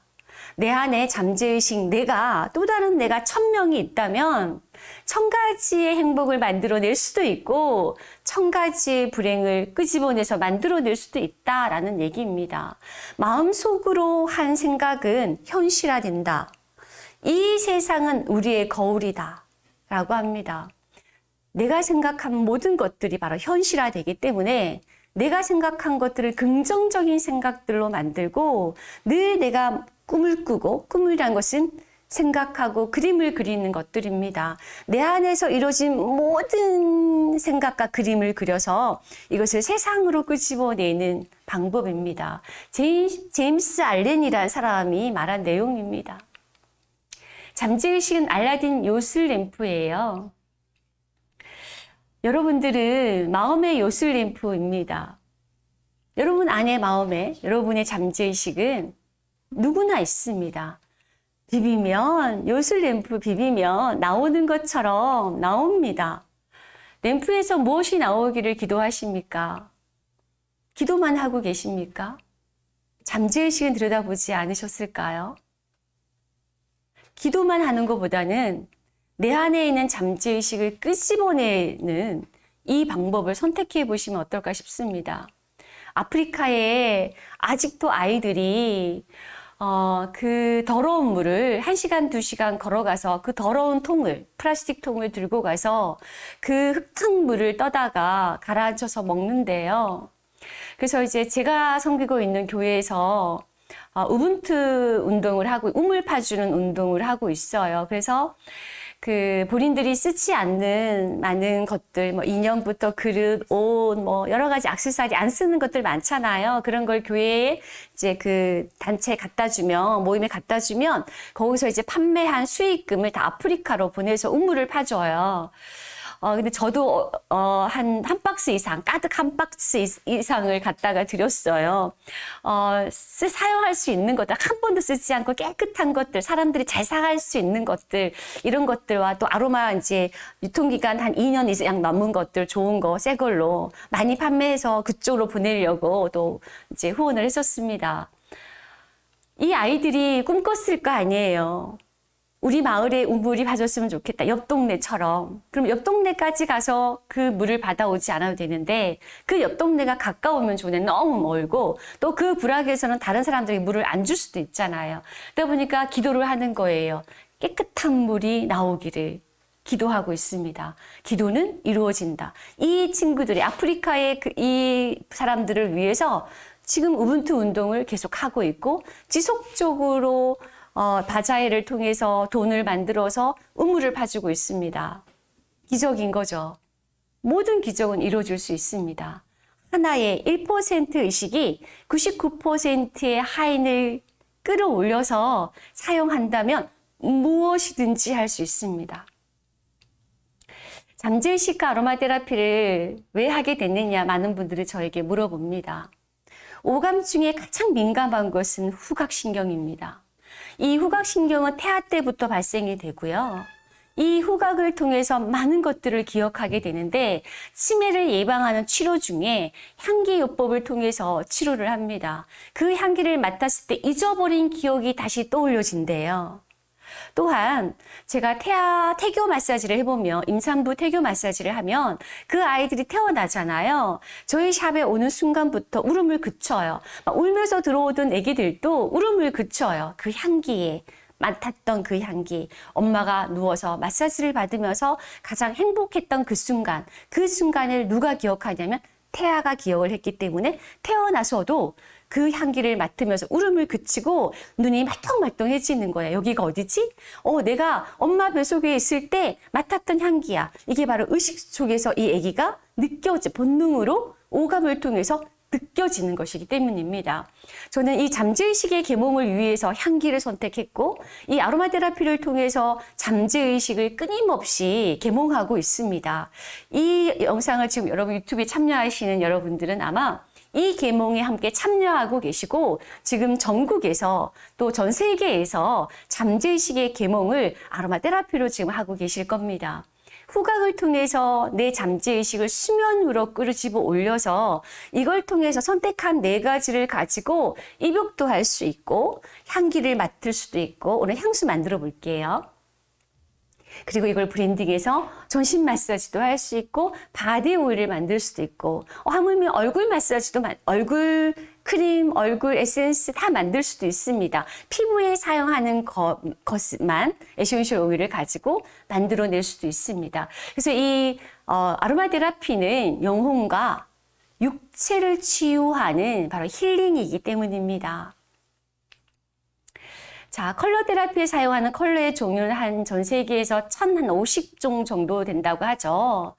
내 안에 잠재의식 내가 또 다른 내가 천 명이 있다면 천 가지의 행복을 만들어낼 수도 있고 천 가지의 불행을 끄집어내서 만들어낼 수도 있다라는 얘기입니다. 마음속으로 한 생각은 현실화된다. 이 세상은 우리의 거울이다. 라고 합니다. 내가 생각한 모든 것들이 바로 현실화되기 때문에 내가 생각한 것들을 긍정적인 생각들로 만들고 늘 내가 꿈을 꾸고 꿈이란 것은 생각하고 그림을 그리는 것들입니다. 내 안에서 이루어진 모든 생각과 그림을 그려서 이것을 세상으로 끄집어내는 방법입니다. 제임, 제임스 알렌이라는 사람이 말한 내용입니다. 잠재의식은 알라딘 요술 램프예요. 여러분들은 마음의 요술 램프입니다. 여러분 안의 마음에 여러분의 잠재의식은 누구나 있습니다. 비비면 요술 램프 비비면 나오는 것처럼 나옵니다. 램프에서 무엇이 나오기를 기도하십니까? 기도만 하고 계십니까? 잠재의식은 들여다보지 않으셨을까요? 기도만 하는 것보다는 내 안에 있는 잠재의식을 끄집어내는 이 방법을 선택해 보시면 어떨까 싶습니다. 아프리카에 아직도 아이들이 어, 그 더러운 물을 1시간, 2시간 걸어가서 그 더러운 통을, 플라스틱 통을 들고 가서 그 흙탕물을 떠다가 가라앉혀서 먹는데요. 그래서 이제 제가 섬기고 있는 교회에서 어, 우분투 운동을 하고, 우물 파주는 운동을 하고 있어요. 그래서 그 본인들이 쓰지 않는 많은 것들, 뭐 인형부터 그릇, 옷, 뭐 여러 가지 액세서리 안 쓰는 것들 많잖아요. 그런 걸 교회에 이제 그 단체에 갖다 주면, 모임에 갖다 주면 거기서 이제 판매한 수익금을 다 아프리카로 보내서 우물을 파줘요. 어, 근데 저도, 어, 한, 한 박스 이상, 가득 한 박스 이- 이상을 갖다가 드렸어요. 어, 쓰, 사용할 수 있는 것들, 한 번도 쓰지 않고 깨끗한 것들, 사람들이 잘 사갈 수 있는 것들, 이런 것들과 또 아로마 이제 유통기간 한 2년 이상 넘은 것들, 좋은 거, 새 걸로 많이 판매해서 그쪽으로 보내려고 또 이제 후원을 했었습니다. 이 아이들이 꿈꿨을 거 아니에요. 우리 마을에 우물이 봐줬으면 좋겠다. 옆 동네처럼. 그럼 옆 동네까지 가서 그 물을 받아오지 않아도 되는데 그 옆 동네가 가까우면 좋네. 너무 멀고 또그 부락에서는 다른 사람들이 물을 안 줄 수도 있잖아요. 그러다 보니까 기도를 하는 거예요. 깨끗한 물이 나오기를. 기도하고 있습니다. 기도는 이루어진다. 이 친구들이 아프리카의 그 이 사람들을 위해서 지금 우분투 운동을 계속 하고 있고 지속적으로 어, 바자회를 통해서 돈을 만들어서 우물을 봐주고 있습니다. 기적인 거죠. 모든 기적은 이루어질 수 있습니다. 하나의 1% 의식이 99%의 하인을 끌어올려서 사용한다면 무엇이든지 할 수 있습니다. 잠재의식과 아로마 테라피를 왜 하게 됐느냐 많은 분들이 저에게 물어봅니다. 오감 중에 가장 민감한 것은 후각신경입니다. 이 후각신경은 태아 때부터 발생이 되고요. 이 후각을 통해서 많은 것들을 기억하게 되는데 치매를 예방하는 치료 중에 향기요법을 통해서 치료를 합니다. 그 향기를 맡았을 때 잊어버린 기억이 다시 떠올려진대요. 또한 제가 태아 태교 마사지를 해보면 임산부 태교 마사지를 하면 그 아이들이 태어나잖아요. 저희 샵에 오는 순간부터 울음을 그쳐요. 막 울면서 들어오던 애기들도 울음을 그쳐요. 그 향기에. 맡았던 그 향기, 엄마가 누워서 마사지를 받으면서 가장 행복했던 그 순간, 그 순간을 누가 기억하냐면 태아가 기억을 했기 때문에 태어나서도 그 향기를 맡으면서 울음을 그치고 눈이 말똥말똥해지는 거예요. 여기가 어디지? 어, 내가 엄마 뱃속에 있을 때 맡았던 향기야. 이게 바로 의식 속에서 이 아기가 느껴지, 본능으로 오감을 통해서 느껴지는 것이기 때문입니다. 저는 이 잠재의식의 계몽을 위해서 향기를 선택했고 이 아로마 테라피를 통해서 잠재의식을 끊임없이 계몽하고 있습니다. 이 영상을 지금 여러분 유튜브에 참여하시는 여러분들은 아마 이 계몽에 함께 참여하고 계시고 지금 전국에서 또 전 세계에서 잠재의식의 계몽을 아로마 테라피로 지금 하고 계실 겁니다. 후각을 통해서 내 잠재의식을 수면 위로 끌어집어 올려서 이걸 통해서 선택한 네 가지를 가지고 입욕도 할 수 있고 향기를 맡을 수도 있고 오늘 향수 만들어 볼게요. 그리고 이걸 블렌딩해서 전신 마사지도 할 수 있고 바디 오일을 만들 수도 있고 어, 하물며 얼굴 마사지도 마- 얼굴 크림, 얼굴 에센스 다 만들 수도 있습니다. 피부에 사용하는 것, 것만 essential oil을 가지고 만들어낼 수도 있습니다. 그래서 이 어, 아로마 테라피는 영혼과 육체를 치유하는 바로 힐링이기 때문입니다. 자, 컬러 테라피에 사용하는 컬러의 종류는 한 전 세계에서 1050종 정도 된다고 하죠.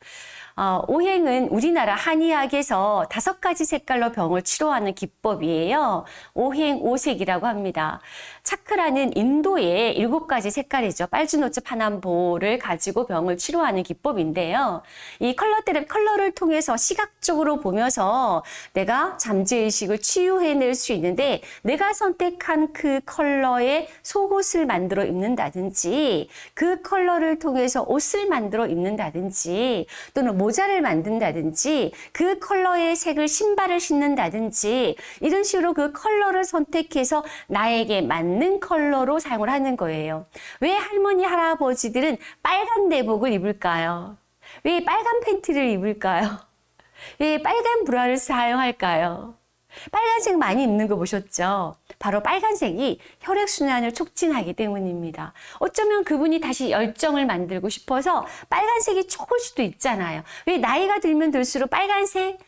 어, 오행은 우리나라 한의학에서 다섯 가지 색깔로 병을 치료하는 기법이에요. 오행 오색이라고 합니다. 차크라는 인도의 일곱 가지 색깔이죠. 빨주노츠 파남보를 가지고 병을 치료하는 기법인데요. 이 컬러 테라피 컬러를 통해서 시각적으로 보면서 내가 잠재의식을 치유해낼 수 있는데 내가 선택한 그 컬러의 속옷을 만들어 입는다든지 그 컬러를 통해서 옷을 만들어 입는다든지 또는 모자를 만든다든지 그 컬러의 색을 신발을 신는다든지 이런 식으로 그 컬러를 선택해서 나에게 맞는 컬러로 사용을 하는 거예요. 왜 할머니 할아버지들은 빨간 내복을 입을까요? 왜 빨간 팬티를 입을까요? 왜 빨간 브라를 사용할까요? 빨간색 많이 입는 거 보셨죠? 바로 빨간색이 혈액순환을 촉진하기 때문입니다. 어쩌면 그분이 다시 열정을 만들고 싶어서 빨간색이 좋을 수도 있잖아요. 왜 나이가 들면 들수록 빨간색,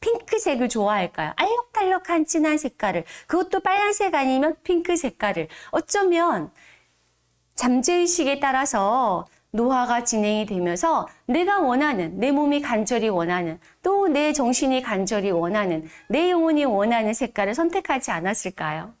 핑크색을 좋아할까요? 알록달록한 진한 색깔을. 그것도 빨간색 아니면 핑크 색깔을. 어쩌면 잠재의식에 따라서 노화가 진행이 되면서 내가 원하는, 내 몸이 간절히 원하는, 또 내 정신이 간절히 원하는, 내 영혼이 원하는 색깔을 선택하지 않았을까요?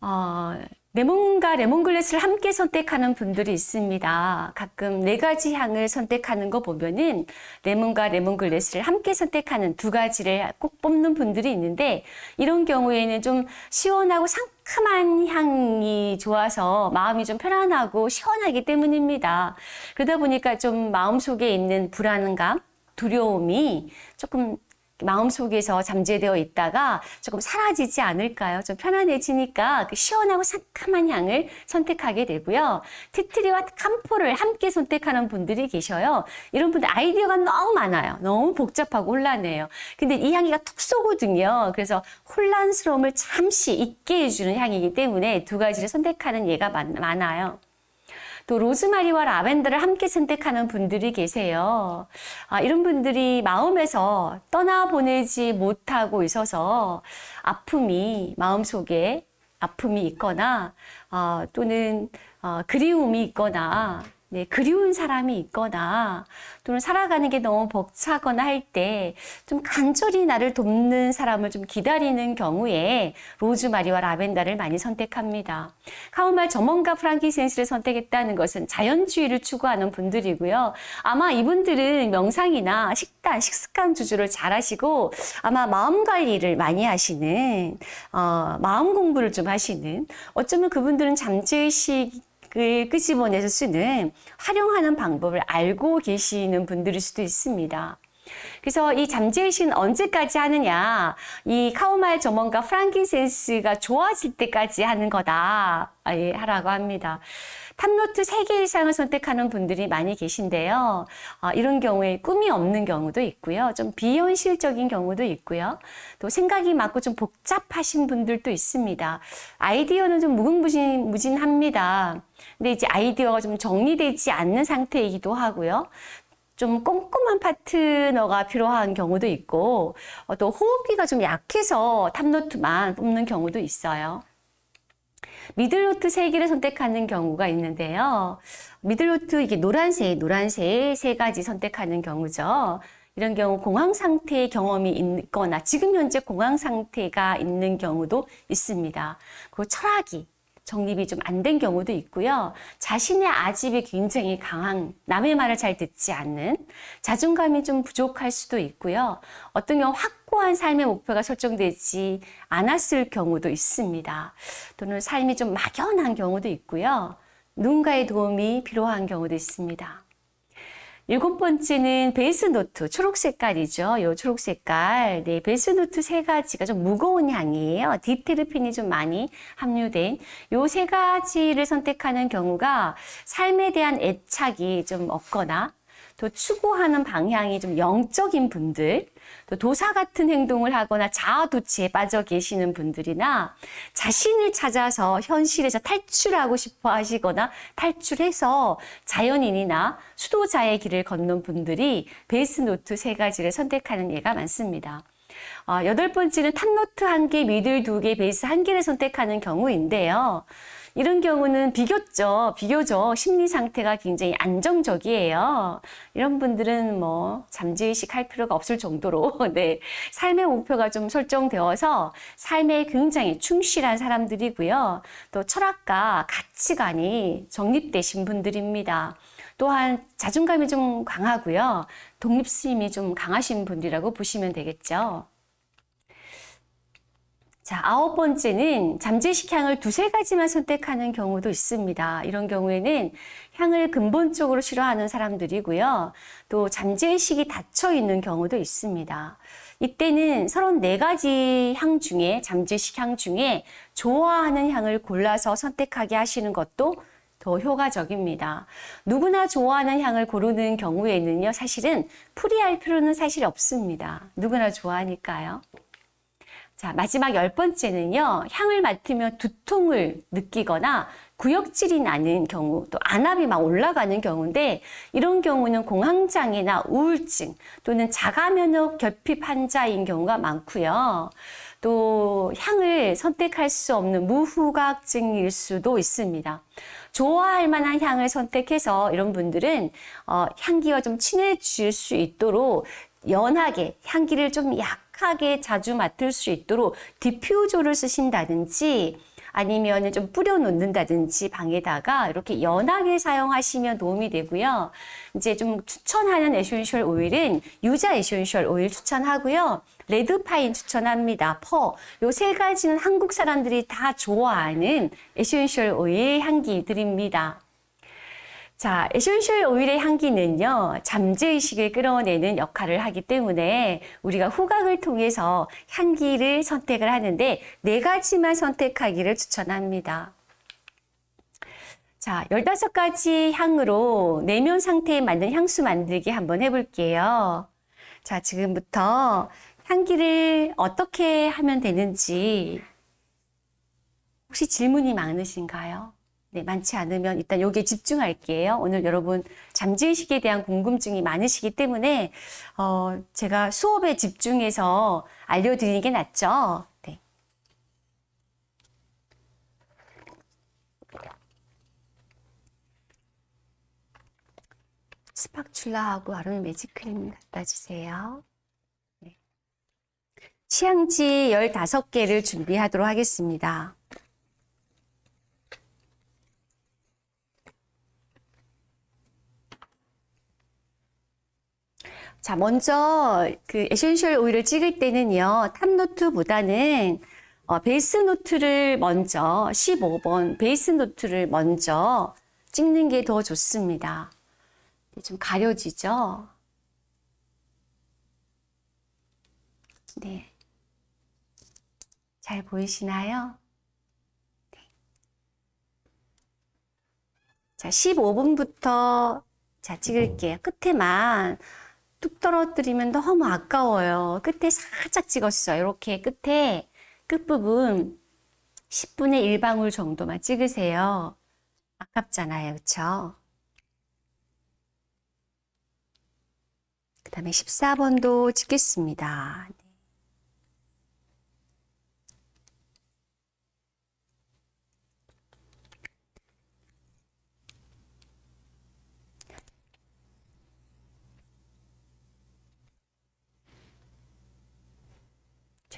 어, 레몬과 레몬그라스를 함께 선택하는 분들이 있습니다. 가끔 네 가지 향을 선택하는 거 보면은 레몬과 레몬그라스를 함께 선택하는 두 가지를 꼭 뽑는 분들이 있는데 이런 경우에는 좀 시원하고 상큼 한 향이 좋아서 마음이 좀 편안하고 시원하기 때문입니다. 그러다 보니까 좀 마음속에 있는 불안감, 두려움이 조금 마음속에서 잠재되어 있다가 조금 사라지지 않을까요? 좀 편안해지니까 그 시원하고 상큼한 향을 선택하게 되고요. 티트리와 캄포를 함께 선택하는 분들이 계셔요. 이런 분들 아이디어가 너무 많아요. 너무 복잡하고 혼란해요. 근데 이 향기가 툭 쏘거든요. 그래서 혼란스러움을 잠시 잊게 해주는 향이기 때문에 두 가지를 선택하는 예가 많아요. 또 로즈마리와 라벤더를 함께 선택하는 분들이 계세요. 아, 이런 분들이 마음에서 떠나보내지 못하고 있어서 아픔이 마음속에 아픔이 있거나 어, 또는 어, 그리움이 있거나 네, 그리운 사람이 있거나 또는 살아가는 게 너무 벅차거나 할 때 좀 간절히 나를 돕는 사람을 좀 기다리는 경우에 로즈마리와 라벤더를 많이 선택합니다. 카우말 점원과 프랑키 센스를 선택했다는 것은 자연주의를 추구하는 분들이고요. 아마 이분들은 명상이나 식단, 식습관 주주를 잘 하시고 아마 마음 관리를 많이 하시는 어, 마음 공부를 좀 하시는 어쩌면 그분들은 잠재의식 을 끄집어내서 쓰는 활용하는 방법을 알고 계시는 분들일 수도 있습니다. 그래서 이 잠재의식은 언제까지 하느냐 이 카모마일 German과 frankincense가 좋아질 때까지 하는 거다 예, 하라고 합니다. top note 3개 이상을 선택하는 분들이 많이 계신데요. 어, 이런 경우에 꿈이 없는 경우도 있고요. 좀 비현실적인 경우도 있고요. 또 생각이 많고 좀 복잡하신 분들도 있습니다. 아이디어는 좀 무궁무진합니다. 근데 이제 아이디어가 좀 정리되지 않는 상태이기도 하고요. 좀 꼼꼼한 파트너가 필요한 경우도 있고 어, 또 호흡기가 좀 약해서 top note만 뽑는 경우도 있어요. middle note 세 개를 선택하는 경우가 있는데요. middle note 이게 노란색, 노란색 세 가지 선택하는 경우죠. 이런 경우 공황 상태의 경험이 있거나 지금 현재 공황 상태가 있는 경우도 있습니다. 그리고 철학이 정립이 좀 안 된 경우도 있고요. 자신의 아집이 굉장히 강한 남의 말을 잘 듣지 않는 자존감이 좀 부족할 수도 있고요. 어떤 경우 확고한 삶의 목표가 설정되지 않았을 경우도 있습니다. 또는 삶이 좀 막연한 경우도 있고요. 누군가의 도움이 필요한 경우도 있습니다. 일곱 번째는 base note, 초록 색깔이죠. 요 초록 색깔. 네, base note 세 가지가 좀 무거운 향이에요. diterpene이 좀 많이 함유된 요 세 가지를 선택하는 경우가 삶에 대한 애착이 좀 없거나 또 추구하는 방향이 좀 영적인 분들, 또 도사 같은 행동을 하거나 자아도취에 빠져 계시는 분들이나 자신을 찾아서 현실에서 탈출하고 싶어 하시거나 탈출해서 자연인이나 수도자의 길을 걷는 분들이 base note 세 가지를 선택하는 예가 많습니다. 어, 여덟 번째는 top note 한 개, middle 두 개, base 한 개를 선택하는 경우인데요. 이런 경우는 비교적, 비교적 심리 상태가 굉장히 안정적이에요. 이런 분들은 뭐 잠재의식 할 필요가 없을 정도로 네, 삶의 목표가 좀 설정되어서 삶에 굉장히 충실한 사람들이고요. 또 철학과 가치관이 정립되신 분들입니다. 또한 자존감이 좀 강하고요. 독립심이 좀 강하신 분이라고 보시면 되겠죠. 자, 아홉 번째는 잠재식 향을 두세 가지만 선택하는 경우도 있습니다. 이런 경우에는 향을 근본적으로 싫어하는 사람들이고요. 또 잠재의식이 닫혀 있는 경우도 있습니다. 이때는 34가지 향 중에, 잠재식 향 중에 좋아하는 향을 골라서 선택하게 하시는 것도 더 효과적입니다. 누구나 좋아하는 향을 고르는 경우에는요, 사실은 풀이할 필요는 사실 없습니다. 누구나 좋아하니까요. 자, 마지막 열 번째는요, 향을 맡으면 두통을 느끼거나 구역질이 나는 경우, 또 안압이 막 올라가는 경우인데, 이런 경우는 공황장애나 우울증 또는 자가면역 결핍 환자인 경우가 많고요. 또 향을 선택할 수 없는 무후각증일 수도 있습니다. 좋아할 만한 향을 선택해서 이런 분들은 어, 향기와 좀 친해질 수 있도록 연하게 향기를 좀 약 하게 자주 맡을 수 있도록 디퓨저를 쓰신다든지 아니면 좀 뿌려 놓는다든지 방에다가 이렇게 연하게 사용하시면 도움이 되고요. 이제 좀 추천하는 essential oil은 유자 essential oil 추천하고요. red pine 추천합니다. fir. 요 세 가지는 한국 사람들이 다 좋아하는 essential oil 향기들입니다. 자, essential oil의 향기는요, 잠재의식을 끌어내는 역할을 하기 때문에 우리가 후각을 통해서 향기를 선택을 하는데 네 가지만 선택하기를 추천합니다. 자, 15가지 향으로 내면 상태에 맞는 향수 만들기 한번 해볼게요. 자, 지금부터 향기를 어떻게 하면 되는지 혹시 질문이 많으신가요? 네, 많지 않으면 일단 여기에 집중할게요. 오늘 여러분 잠재의식에 대한 궁금증이 많으시기 때문에 어, 제가 수업에 집중해서 알려드리는 게 낫죠. 네. spatula하고 아로마 매직크림 갖다 주세요. 네. 시향지 15개를 준비하도록 하겠습니다. 자, 먼저 그 essential oil을 찍을 때는요, top note보다는 어, base note를 먼저 15번 base note를 먼저 찍는 게 더 좋습니다. 좀 가려지죠? 네. 잘 보이시나요? 네. 자, 15분부터 자, 찍을게요. 끝에만 뚝 떨어뜨리면 너무 아까워요. 끝에 살짝 찍었어요. 이렇게 끝에 끝부분 10분의 1방울 정도만 찍으세요. 아깝잖아요. 그쵸? 그 다음에 14번도 찍겠습니다.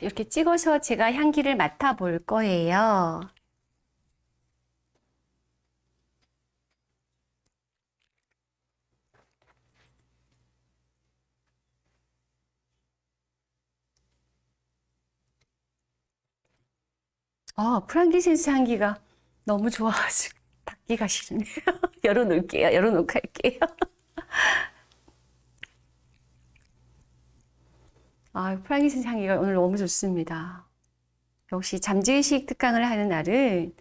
이렇게 찍어서 제가 향기를 맡아볼 거예요. 어, 프랑기센스 향기가 너무 좋아가지고 닫기가 싫네요. 열어놓을게요. 열어놓고 할게요. 아, frankincense 향기가 오늘 너무 좋습니다. 역시 잠재의식 특강을 하는 날은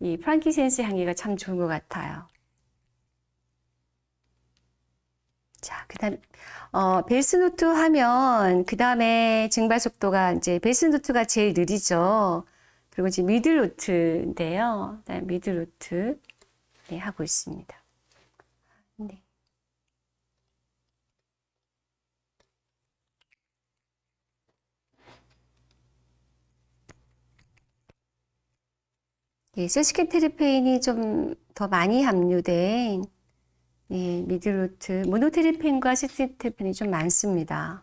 이 frankincense 향기가 참 좋은 것 같아요. 자, 그 다음, 어, base note 하면, 그 다음에 증발 속도가 이제 base note가 제일 느리죠. 그리고 이제 middle note인데요. middle note, 네, 하고 있습니다. 예, 세스케테르페인이 좀 더 많이 함유된 예, 미드루트, 모노테르펜과 세스케테르펜이 좀 많습니다.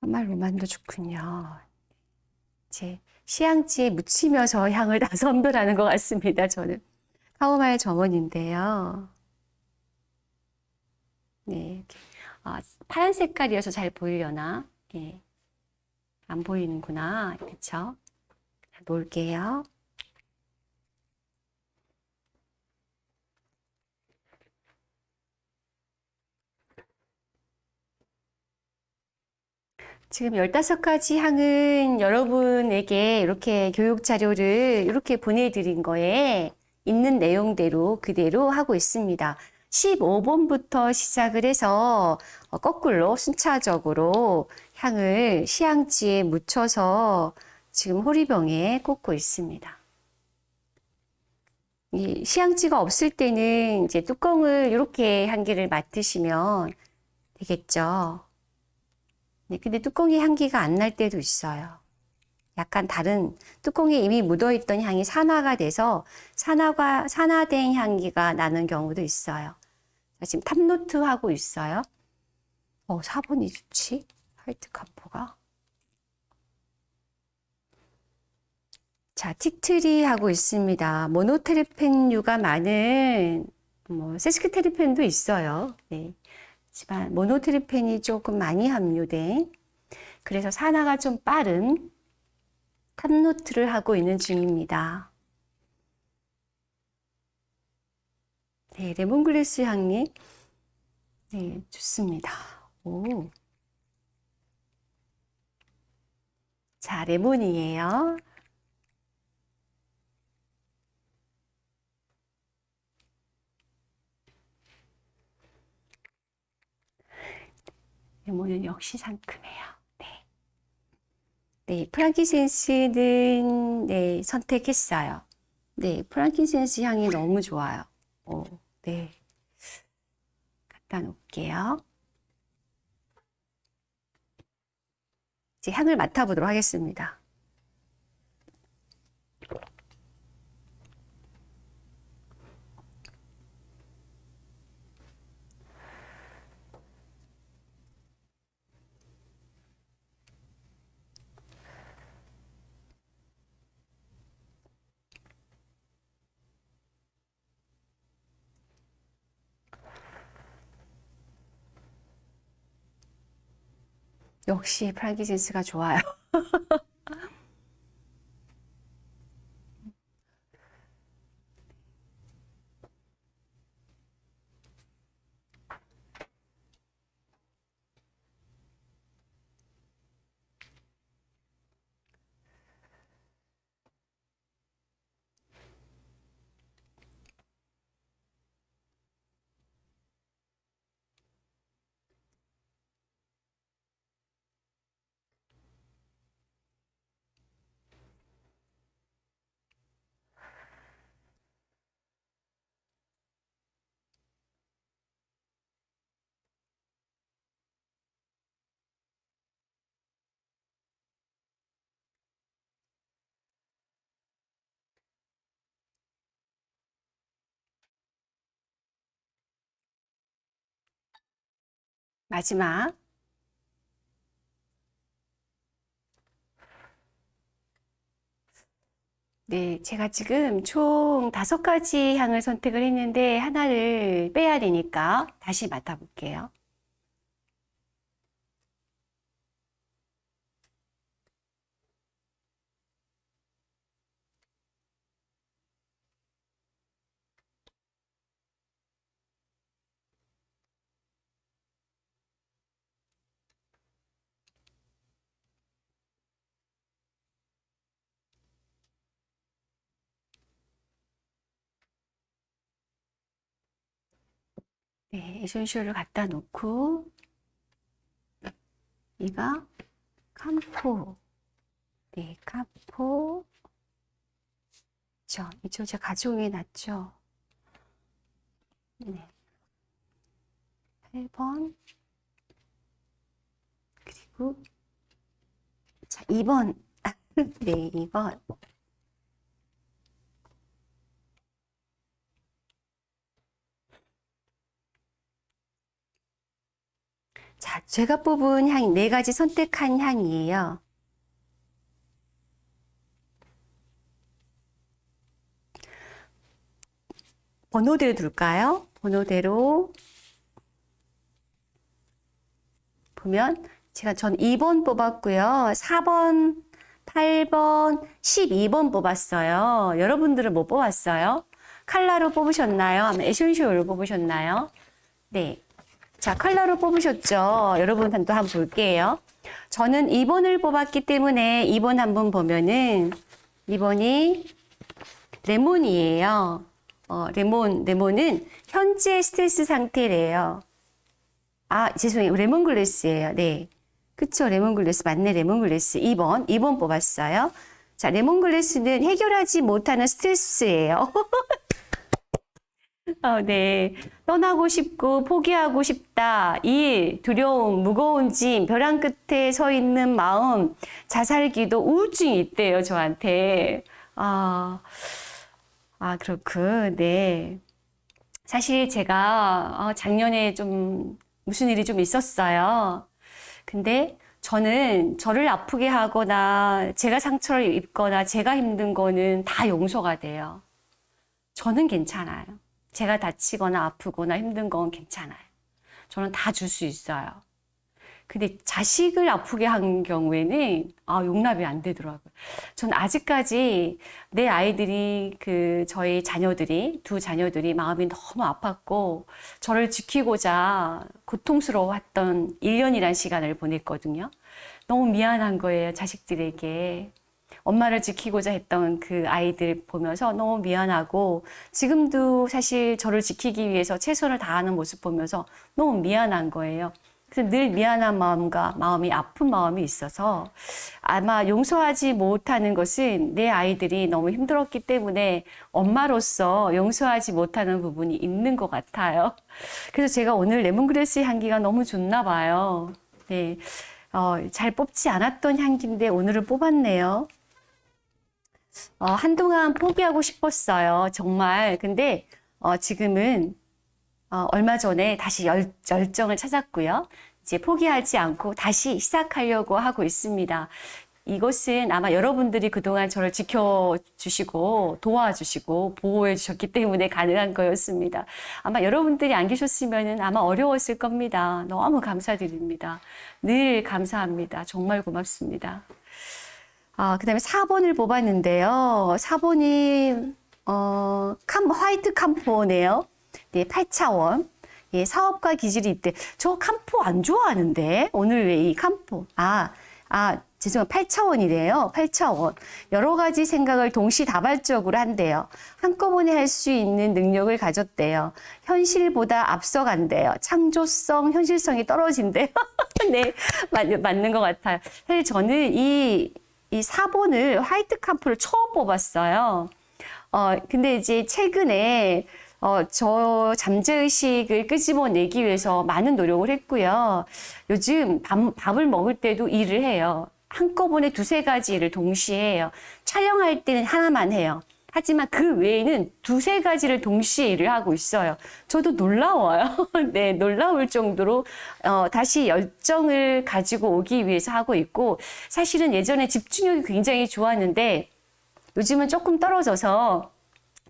정말 로만도 좋군요. 제 시향지에 묻히면서 향을 다 선별하는 것 같습니다, 저는. 카오마일 점원인데요. 네. 아, 파란 색깔이어서 잘 보이려나? 예. 안 보이는구나. 그쵸? 놓을게요. 지금 15가지 향은 여러분에게 이렇게 교육 자료를 이렇게 보내드린 거에 있는 내용대로 그대로 하고 있습니다. 15번부터 시작을 해서 거꾸로 순차적으로 향을 시향지에 묻혀서 지금 호리병에 꽂고 있습니다. 이 시향지가 없을 때는 이제 뚜껑을 이렇게 향기를 맡으시면 되겠죠. 네, 근데 뚜껑에 향기가 안 날 때도 있어요. 약간 다른 뚜껑에 이미 묻어있던 향이 산화가 돼서 산화가, 산화된 향기가 나는 경우도 있어요. 지금 top note 하고 있어요. 어, 4번이 좋지? white camphor가. 자, tea tree 하고 있습니다. 모노테르펜류가 많은 뭐 세스퀴테르펜도 있어요. 네. 하지만 모노테르펜이 조금 많이 함유된 그래서 산화가 좀 빠른 top note를 하고 있는 중입니다. 네, 레몬글래스 향이 네, 좋습니다. 오. 자, 레몬이에요. 레몬은 역시 상큼해요. 네. 네, 프랑키센스는 네, 선택했어요. 네, 프랑키센스 향이 너무 좋아요. 오, 네. 갖다 놓을게요. 이제 향을 맡아보도록 하겠습니다. 역시 프랑키센스가 좋아요. 마지막. 네, 제가 지금 총 다섯 가지 향을 선택을 했는데 하나를 빼야 되니까 다시 맡아볼게요. 네, 에센셜을 갖다 놓고 이가 캄포. 네, 캄포. 저 이쪽 제가 가져오게 놨죠. 네. 8번. 그리고 자 2번. 네 2번 자, 제가 뽑은 향, 네 가지 선택한 향이에요. 번호대로 둘까요? 번호대로 보면 제가 전 2번 뽑았고요. 4번, 8번, 12번 뽑았어요. 여러분들은 뭐 뽑았어요? 칼라로 뽑으셨나요? 아니면 에센셜로 뽑으셨나요? 네. 자, 컬러로 뽑으셨죠? 여러분 또 한번 볼게요. 저는 2번을 뽑았기 때문에 2번 한번 보면은 2번이 레몬이에요. 어, 레몬, 레몬은 현재 스트레스 상태래요. 아, 죄송해요. lemongrass예요. 네. 그쵸. 레몬글래스. 맞네. 레몬글래스. 2번. 2번 뽑았어요. 자, lemongrass는 해결하지 못하는 스트레스예요. 어, 네. 떠나고 싶고 포기하고 싶다. 일, 두려움, 무거운 짐, 벼랑 끝에 서 있는 마음, 자살기도 우울증이 있대요, 저한테. 아, 아, 그렇군. 네. 사실 제가 어, 작년에 좀 무슨 일이 좀 있었어요. 근데 저는 저를 아프게 하거나 제가 상처를 입거나 제가 힘든 거는 다 용서가 돼요. 저는 괜찮아요. 제가 다치거나 아프거나 힘든 건 괜찮아요. 저는 다 줄 수 있어요. 근데 자식을 아프게 한 경우에는 아, 용납이 안 되더라고요. 전 아직까지 내 아이들이 그 저희 자녀들이 두 자녀들이 마음이 너무 아팠고 저를 지키고자 고통스러워했던 1년이란 시간을 보냈거든요. 너무 미안한 거예요, 자식들에게. 엄마를 지키고자 했던 그 아이들 보면서 너무 미안하고 지금도 사실 저를 지키기 위해서 최선을 다하는 모습 보면서 너무 미안한 거예요. 그래서 늘 미안한 마음과 마음이 아픈 마음이 있어서 아마 용서하지 못하는 것은 내 아이들이 너무 힘들었기 때문에 엄마로서 용서하지 못하는 부분이 있는 것 같아요. 그래서 제가 오늘 레몬그레스 향기가 너무 좋나 봐요. 네. 어, 잘 뽑지 않았던 향기인데 오늘은 뽑았네요. 어, 한동안 포기하고 싶었어요. 정말. 근데 어, 지금은 어, 얼마 전에 다시 열, 열정을 찾았고요. 이제 포기하지 않고 다시 시작하려고 하고 있습니다. 이것은 아마 여러분들이 그동안 저를 지켜주시고 도와주시고 보호해 주셨기 때문에 가능한 거였습니다. 아마 여러분들이 안 계셨으면 아마 어려웠을 겁니다. 너무 감사드립니다. 늘 감사합니다. 정말 고맙습니다. 아, 그 다음에 4번을 뽑았는데요. 4번이, 어, 캄, 화이트 캄포네요. 네, 8차원. 예, 사업가 기질이 있대. 저 캄포 안 좋아하는데? 오늘 왜 이 캄포? 아, 아, 죄송해요. 8차원이래요. 8차원. 여러 가지 생각을 동시다발적으로 한대요. 한꺼번에 할 수 있는 능력을 가졌대요. 현실보다 앞서간대요. 창조성, 현실성이 떨어진대요. 네, 맞, 맞는 것 같아요. 사실 저는 이, 이 4번을 화이트 캄프를 처음 뽑았어요. 어, 근데 이제 최근에 어, 저 잠재의식을 끄집어내기 위해서 많은 노력을 했고요. 요즘 밥, 밥을 먹을 때도 일을 해요. 한꺼번에 두세 가지 일을 동시에 해요. 촬영할 때는 하나만 해요. 하지만 그 외에는 두세 가지를 동시에 일을 하고 있어요. 저도 놀라워요. 네, 놀라울 정도로 어, 다시 열정을 가지고 오기 위해서 하고 있고 사실은 예전에 집중력이 굉장히 좋았는데 요즘은 조금 떨어져서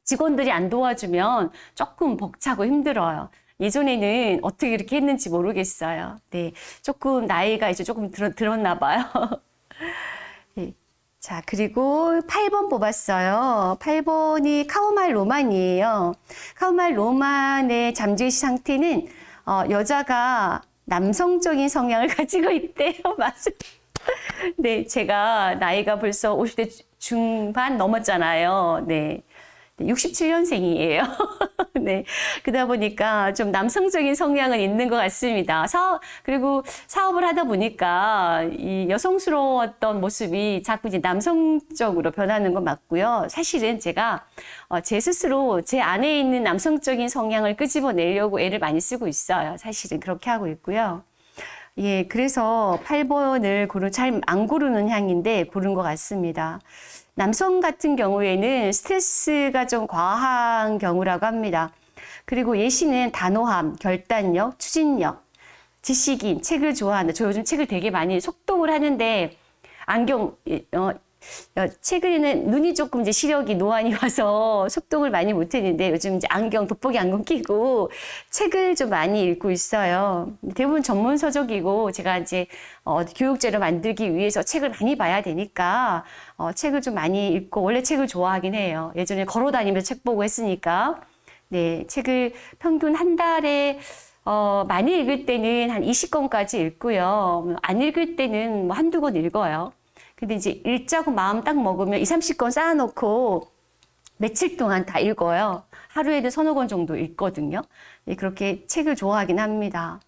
직원들이 안 도와주면 조금 벅차고 힘들어요. 예전에는 어떻게 이렇게 했는지 모르겠어요. 네, 조금 나이가 이제 조금 들, 들었나 봐요. 네. 자, 그리고 8번 뽑았어요. 8번이 카오말 로만이에요. 카오말 로만의 잠재의식 상태는 어, 여자가 남성적인 성향을 가지고 있대요. 맞아요. 네, 제가 나이가 벌써 50대 중반 넘었잖아요. 네. 67년생이에요. 네. 그러다 보니까 좀 남성적인 성향은 있는 것 같습니다. 사업, 그리고 사업을 하다 보니까 이 여성스러웠던 모습이 자꾸 이제 남성적으로 변하는 건 맞고요. 사실은 제가 어, 제 스스로 제 안에 있는 남성적인 성향을 끄집어내려고 애를 많이 쓰고 있어요. 사실은 그렇게 하고 있고요. 예, 그래서 8번을 고르, 잘 안 고르는 향인데 고른 것 같습니다. 남성 같은 경우에는 스트레스가 좀 과한 경우라고 합니다. 그리고 예시는 단호함, 결단력, 추진력, 지식인, 책을 좋아한다. 저 요즘 책을 되게 많이 속독을 하는데 안경, 어, 어, 최근에는 눈이 조금 이제 시력이 노안이 와서 속독을 많이 못했는데 요즘 이제 안경, 돋보기 안경 끼고 책을 좀 많이 읽고 있어요. 대부분 전문 서적이고 제가 이제 어, 교육제를 만들기 위해서 책을 많이 봐야 되니까 어, 책을 좀 많이 읽고 원래 책을 좋아하긴 해요. 예전에 걸어 다니면서 책 보고 했으니까 네 책을 평균 한 달에 어, 많이 읽을 때는 한 20권까지 읽고요. 안 읽을 때는 뭐 한두 권 읽어요. 근데 이제 읽자고 마음 딱 먹으면 2, 30권 쌓아놓고 며칠 동안 다 읽어요. 하루에도 서너 권 정도 읽거든요. 네, 그렇게 책을 좋아하긴 합니다.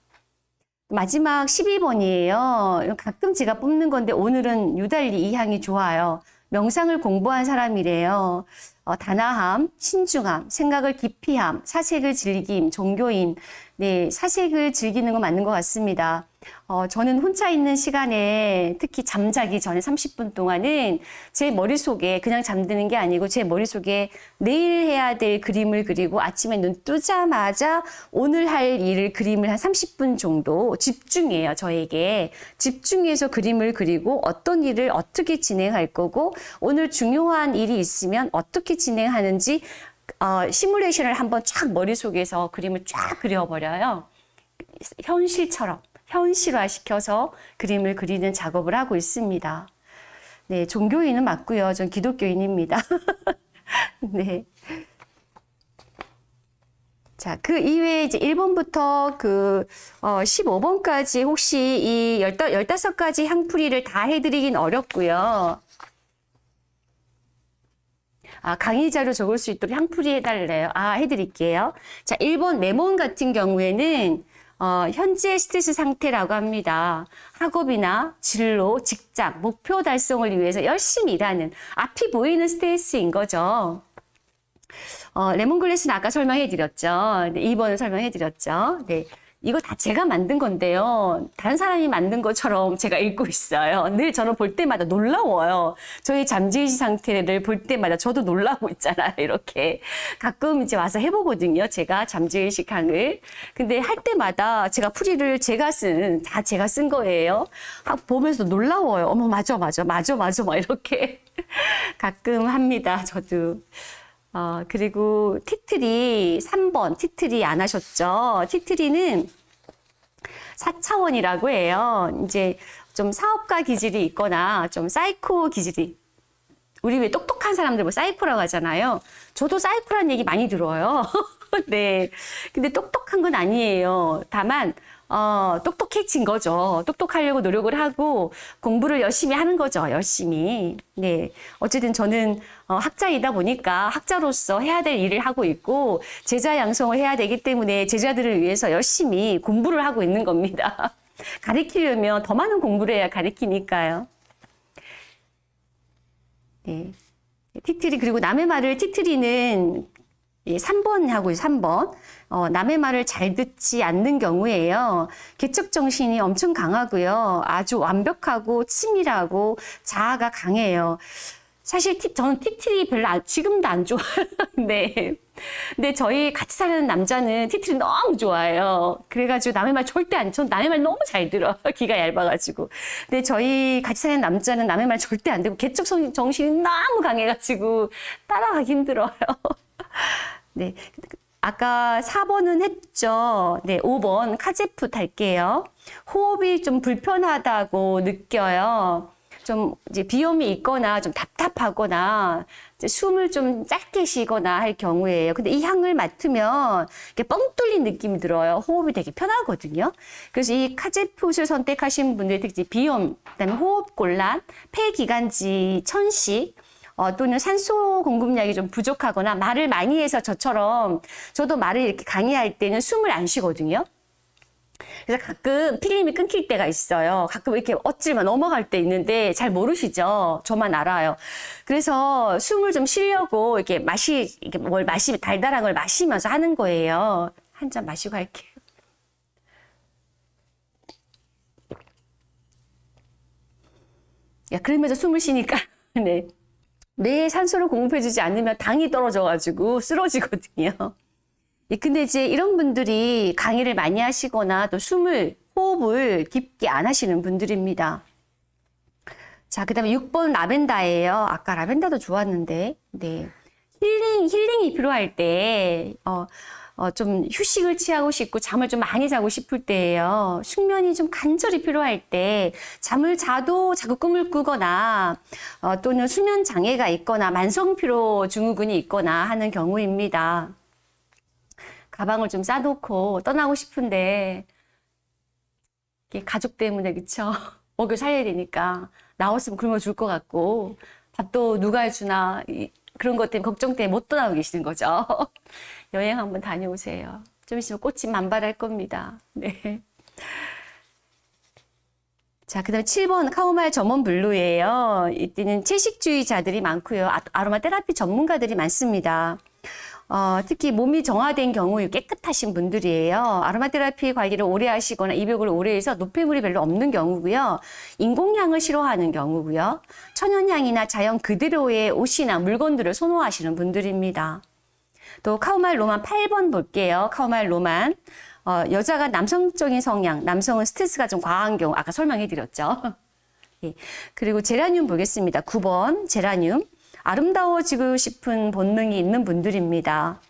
마지막 12번이에요. 가끔 제가 뽑는 건데 오늘은 유달리 이 향이 좋아요. 명상을 공부한 사람이래요. 어, 단아함, 신중함, 생각을 깊이함, 사색을 즐김, 종교인. 네, 사색을 즐기는 건 맞는 것 같습니다. 어, 저는 혼자 있는 시간에 특히 잠자기 전에 30분 동안은 제 머릿속에 그냥 잠드는 게 아니고 제 머릿속에 내일 해야 될 그림을 그리고 아침에 눈 뜨자마자 오늘 할 일을 그림을 한 30분 정도 집중해요, 저에게. 집중해서 그림을 그리고 어떤 일을 어떻게 진행할 거고 오늘 중요한 일이 있으면 어떻게 진행하는지 어, 시뮬레이션을 한번 쫙 머릿속에서 그림을 쫙 그려버려요. 현실처럼. 현실화시켜서 그림을 그리는 작업을 하고 있습니다. 네, 종교인은 맞고요. 전 기독교인입니다. 네. 자, 그 이외에 이제 1번부터 그, 어, 15번까지 혹시 이 15가지 향풀이를 다 해드리긴 어렵고요. 아, 강의 자료 적을 수 있도록 향풀이 해달래요. 아, 해드릴게요. 자, 1번 레몬 같은 경우에는 어, 현재 스트레스 상태라고 합니다. 학업이나 진로, 직장, 목표 달성을 위해서 열심히 일하는 앞이 보이는 스트레스인 거죠. 어, 레몬글래스는 아까 설명해 드렸죠. 네, 2번을 설명해 드렸죠. 네. 이거 다 제가 만든 건데요. 다른 사람이 만든 것처럼 제가 읽고 있어요. 늘 저는 볼 때마다 놀라워요. 저희 잠재의식 상태를 볼 때마다 저도 놀라고 있잖아요. 이렇게. 가끔 이제 와서 해보거든요. 제가 잠재의식 향을. 근데 할 때마다 제가 풀이를 제가 쓴, 다 제가 쓴 거예요. 아, 보면서 놀라워요. 어머, 맞아, 맞아, 맞아, 맞아. 막 이렇게. 가끔 합니다. 저도. 어, 그리고 tea tree 3번 tea tree 안 하셨죠? tea tree는 4차원이라고 해요. 이제 좀 사업가 기질이 있거나 좀 사이코 기질이 우리 왜 똑똑한 사람들 뭐 사이코라고 하잖아요. 저도 사이코라는 얘기 많이 들어요. 네. 근데 똑똑한 건 아니에요. 다만 어, 똑똑해진 거죠. 똑똑하려고 노력을 하고 공부를 열심히 하는 거죠. 열심히. 네. 어쨌든 저는 어, 학자이다 보니까 학자로서 해야 될 일을 하고 있고 제자 양성을 해야 되기 때문에 제자들을 위해서 열심히 공부를 하고 있는 겁니다. 가르치려면 더 많은 공부를 해야 가르치니까요. 네. 티트리 그리고 남의 말을 티트리는 3번 하고 3번. 어, 남의 말을 잘 듣지 않는 경우에요. 개척 정신이 엄청 강하고요. 아주 완벽하고 치밀하고 자아가 강해요. 사실 티, 저는 티트리 별로 안, 지금도 안 좋아요. 네. 근데 저희 같이 사는 남자는 티트리 너무 좋아해요. 그래가지고 남의 말 절대 안, 전 남의 말 너무 잘 들어. 귀가 얇아가지고. 근데 저희 같이 사는 남자는 남의 말 절대 안 듣고 개척 정신이 너무 강해가지고 따라가기 힘들어요. 네. 아까 4번은 했죠. 네, 5번 카제프 달게요. 호흡이 좀 불편하다고 느껴요. 좀 이제 비염이 있거나 좀 답답하거나 숨을 좀 짧게 쉬거나 할 경우에요. 근데 이 향을 맡으면 이렇게 뻥 뚫린 느낌이 들어요. 호흡이 되게 편하거든요. 그래서 이 카제풋을 선택하신 분들 특히 비염, 그다음에 호흡 곤란, 폐기관지 천식 어, 또는 산소 공급량이 좀 부족하거나 말을 많이 해서 저처럼 저도 말을 이렇게 강의할 때는 숨을 안 쉬거든요. 그래서 가끔 필름이 끊길 때가 있어요. 가끔 이렇게 어찌만 넘어갈 때 있는데 잘 모르시죠? 저만 알아요. 그래서 숨을 좀 쉬려고 이렇게 마시, 이렇게 뭘 마시, 달달한 걸 마시면서 하는 거예요. 한 잔 마시고 할게요. 야, 그러면서 숨을 쉬니까, 네. 뇌에 산소를 공급해주지 않으면 당이 떨어져가지고 쓰러지거든요. 예, 근데 이제 이런 분들이 강의를 많이 하시거나 또 숨을, 호흡을 깊게 안 하시는 분들입니다. 자, 그 다음에 6번 라벤더예요. 아까 라벤더도 좋았는데, 네. 힐링, 힐링이 필요할 때, 어, 어, 좀 휴식을 취하고 싶고 잠을 좀 많이 자고 싶을 때예요. 숙면이 좀 간절히 필요할 때 잠을 자도 자꾸 꿈을 꾸거나 어, 또는 수면 장애가 있거나 만성 피로 증후군이 있거나 하는 경우입니다. 가방을 좀 싸놓고 떠나고 싶은데 가족 때문에 그쵸? 먹여 살려야 되니까 나왔으면 굶어 줄 것 같고 밥도 누가 해주나 그런 것 때문에 걱정 때문에 못 떠나고 계시는 거죠. 여행 한번 다녀오세요. 좀 있으면 꽃이 만발할 겁니다. 네. 자, 그 다음에 7번 chamomile German blue예요. 이때는 채식주의자들이 많고요. 아- 아로마 테라피 전문가들이 많습니다. 어, 특히 몸이 정화된 경우 깨끗하신 분들이에요. 아로마 테라피 관리를 오래 하시거나 입욕을 오래 해서 노폐물이 별로 없는 경우고요. 인공향을 싫어하는 경우고요. 천연향이나 자연 그대로의 옷이나 물건들을 선호하시는 분들입니다. 또 chamomile Roman 8번 볼게요. chamomile Roman. 어, 여자가 남성적인 성향, 남성은 스트레스가 좀 과한 경우, 아까 설명해 드렸죠. 예. 그리고 제라늄 보겠습니다. 9번 제라늄. 아름다워지고 싶은 본능이 있는 분들입니다.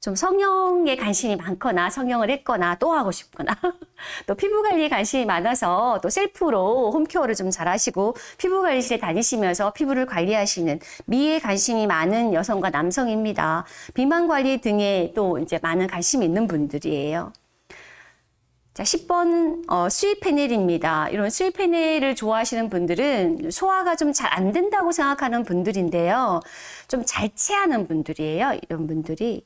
좀 성형에 관심이 많거나 성형을 했거나 또 하고 싶거나 또 피부 관리에 관심이 많아서 또 셀프로 홈케어를 좀 잘하시고 피부 관리실에 다니시면서 피부를 관리하시는 미에 관심이 많은 여성과 남성입니다. 비만 관리 등에 또 이제 많은 관심이 있는 분들이에요. 자, 10번 어, 수입 패널입니다. 이런 수입 패널을 좋아하시는 분들은 소화가 좀 잘 안 된다고 생각하는 분들인데요. 좀 잘 체하는 분들이에요. 이런 분들이.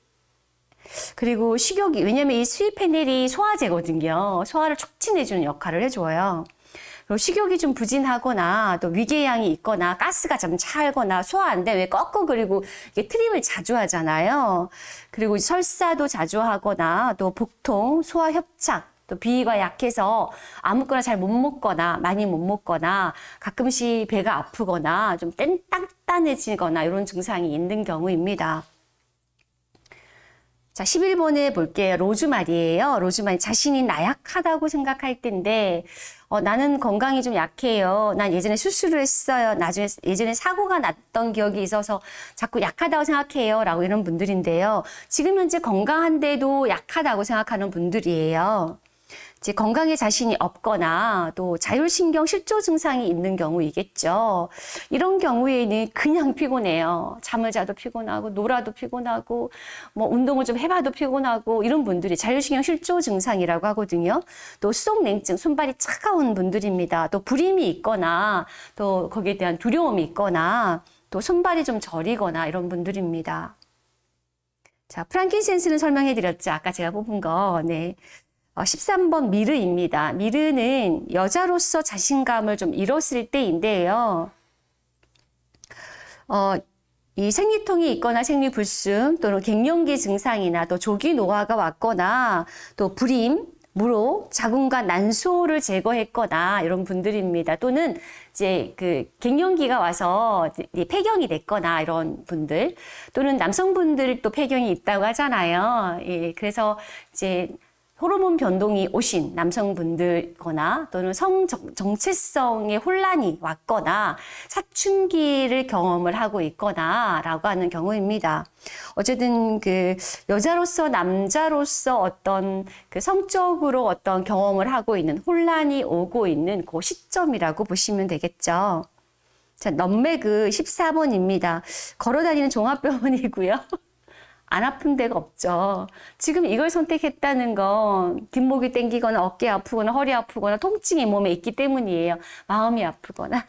그리고 식욕이 왜냐면 이 수입 패널이 소화제거든요. 소화를 촉진해 주는 역할을 해 줘요. 그리고 식욕이 좀 부진하거나 또 위궤양이 있거나 가스가 좀 찰거나 소화 안 되면 꺾고 그리고 이게 트림을 자주 하잖아요. 그리고 설사도 자주 하거나 또 복통, 소화 협착, 또 비위가 약해서 아무거나 잘 못 먹거나 많이 못 먹거나 가끔씩 배가 아프거나 좀 딴- 단단해지거나 이런 증상이 있는 경우입니다. 자, 11번에 볼게요. 로즈마리예요. 로즈마리 자신이 나약하다고 생각할 텐데 어, 나는 건강이 좀 약해요. 난 예전에 수술을 했어요. 나중에 예전에 사고가 났던 기억이 있어서 자꾸 약하다고 생각해요. 라고 이런 분들인데요. 지금 현재 건강한데도 약하다고 생각하는 분들이에요. 이제 건강에 자신이 없거나 또 자율신경 실조 증상이 있는 경우이겠죠. 이런 경우에는 그냥 피곤해요. 잠을 자도 피곤하고 놀아도 피곤하고 뭐 운동을 좀 해봐도 피곤하고 이런 분들이 자율신경 실조 증상이라고 하거든요. 또 수족냉증, 손발이 차가운 분들입니다. 또 불임이 있거나 또 거기에 대한 두려움이 있거나 또 손발이 좀 저리거나 이런 분들입니다. 자, 프랑킨센스는 설명해 드렸죠. 아까 제가 뽑은 거. 네. 어, 13번 미르입니다. 미르는 여자로서 자신감을 좀 잃었을 때인데요. 어, 이 생리통이 있거나 생리불순 또는 갱년기 증상이나 또 조기 노화가 왔거나 또 불임, 무로, 자궁과 난소를 제거했거나 이런 분들입니다. 또는 이제 그 갱년기가 와서 폐경이 됐거나 이런 분들 또는 남성분들 또 폐경이 있다고 하잖아요. 예, 그래서 이제 호르몬 변동이 오신 남성분들거나 또는 성 정- 정체성의 혼란이 왔거나 사춘기를 경험을 하고 있거나 라고 하는 경우입니다. 어쨌든 그 여자로서 남자로서 어떤 그 성적으로 어떤 경험을 하고 있는 혼란이 오고 있는 그 시점이라고 보시면 되겠죠. 자, 넘매그 14번입니다. 걸어 다니는 종합병원이고요. 안 아픈 데가 없죠. 지금 이걸 선택했다는 건 뒷목이 땡기거나 어깨 아프거나 허리 아프거나 통증이 몸에 있기 때문이에요. 마음이 아프거나.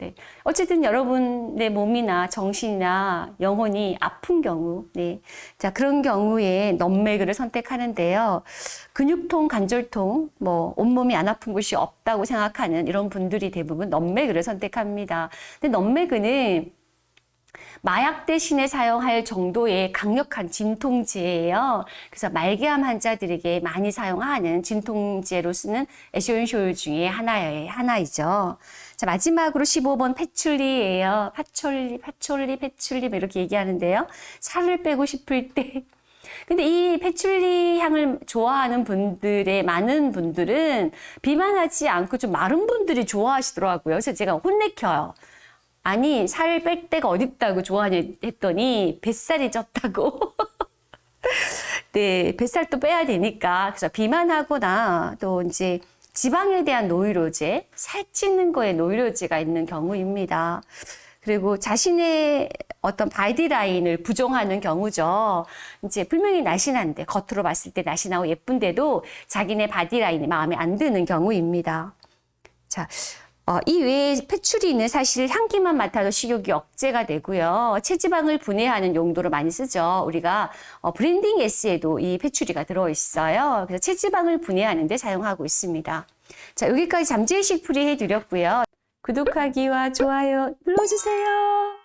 네. 어쨌든 여러분의 몸이나 정신이나 영혼이 아픈 경우, 네. 자, 그런 경우에 넘매그를 선택하는데요. 근육통, 관절통, 뭐, 온몸이 안 아픈 곳이 없다고 생각하는 이런 분들이 대부분 넘매그를 선택합니다. 근데 넘매그는 마약 대신에 사용할 정도의 강력한 진통제예요. 그래서 말기암 환자들에게 많이 사용하는 진통제로 쓰는 에쇼인쇼일 중에 하나의 하나이죠. 자, 마지막으로 15번 패출리예요. 파촐리, 파촐리, 패출리 뭐 이렇게 얘기하는데요. 살을 빼고 싶을 때 근데 이 패출리 향을 좋아하는 분들의 많은 분들은 비만하지 않고 좀 마른 분들이 좋아하시더라고요. 그래서 제가 혼내켜요. 아니 살 뺄 데가 어딨다고 좋아하냐 했더니 뱃살이 쪘다고. 네, 뱃살도 빼야 되니까 그래서 비만하거나 또 이제 지방에 대한 노이로제, 살찌는 거에 노이로제가 있는 경우입니다. 그리고 자신의 어떤 body line을 부정하는 경우죠. 이제 분명히 날씬한데 겉으로 봤을 때 날씬하고 예쁜데도 자기네 body line이 마음에 안 드는 경우입니다. 자, 어, 이 외에 patchouli는 사실 향기만 맡아도 식욕이 억제가 되고요. 체지방을 분해하는 용도로 많이 쓰죠. 우리가 어, blending S에도 이 patchouli가 들어있어요. 그래서 체지방을 분해하는 데 사용하고 있습니다. 자, 여기까지 잠재의식 풀이 해드렸고요. 구독하기와 좋아요 눌러주세요.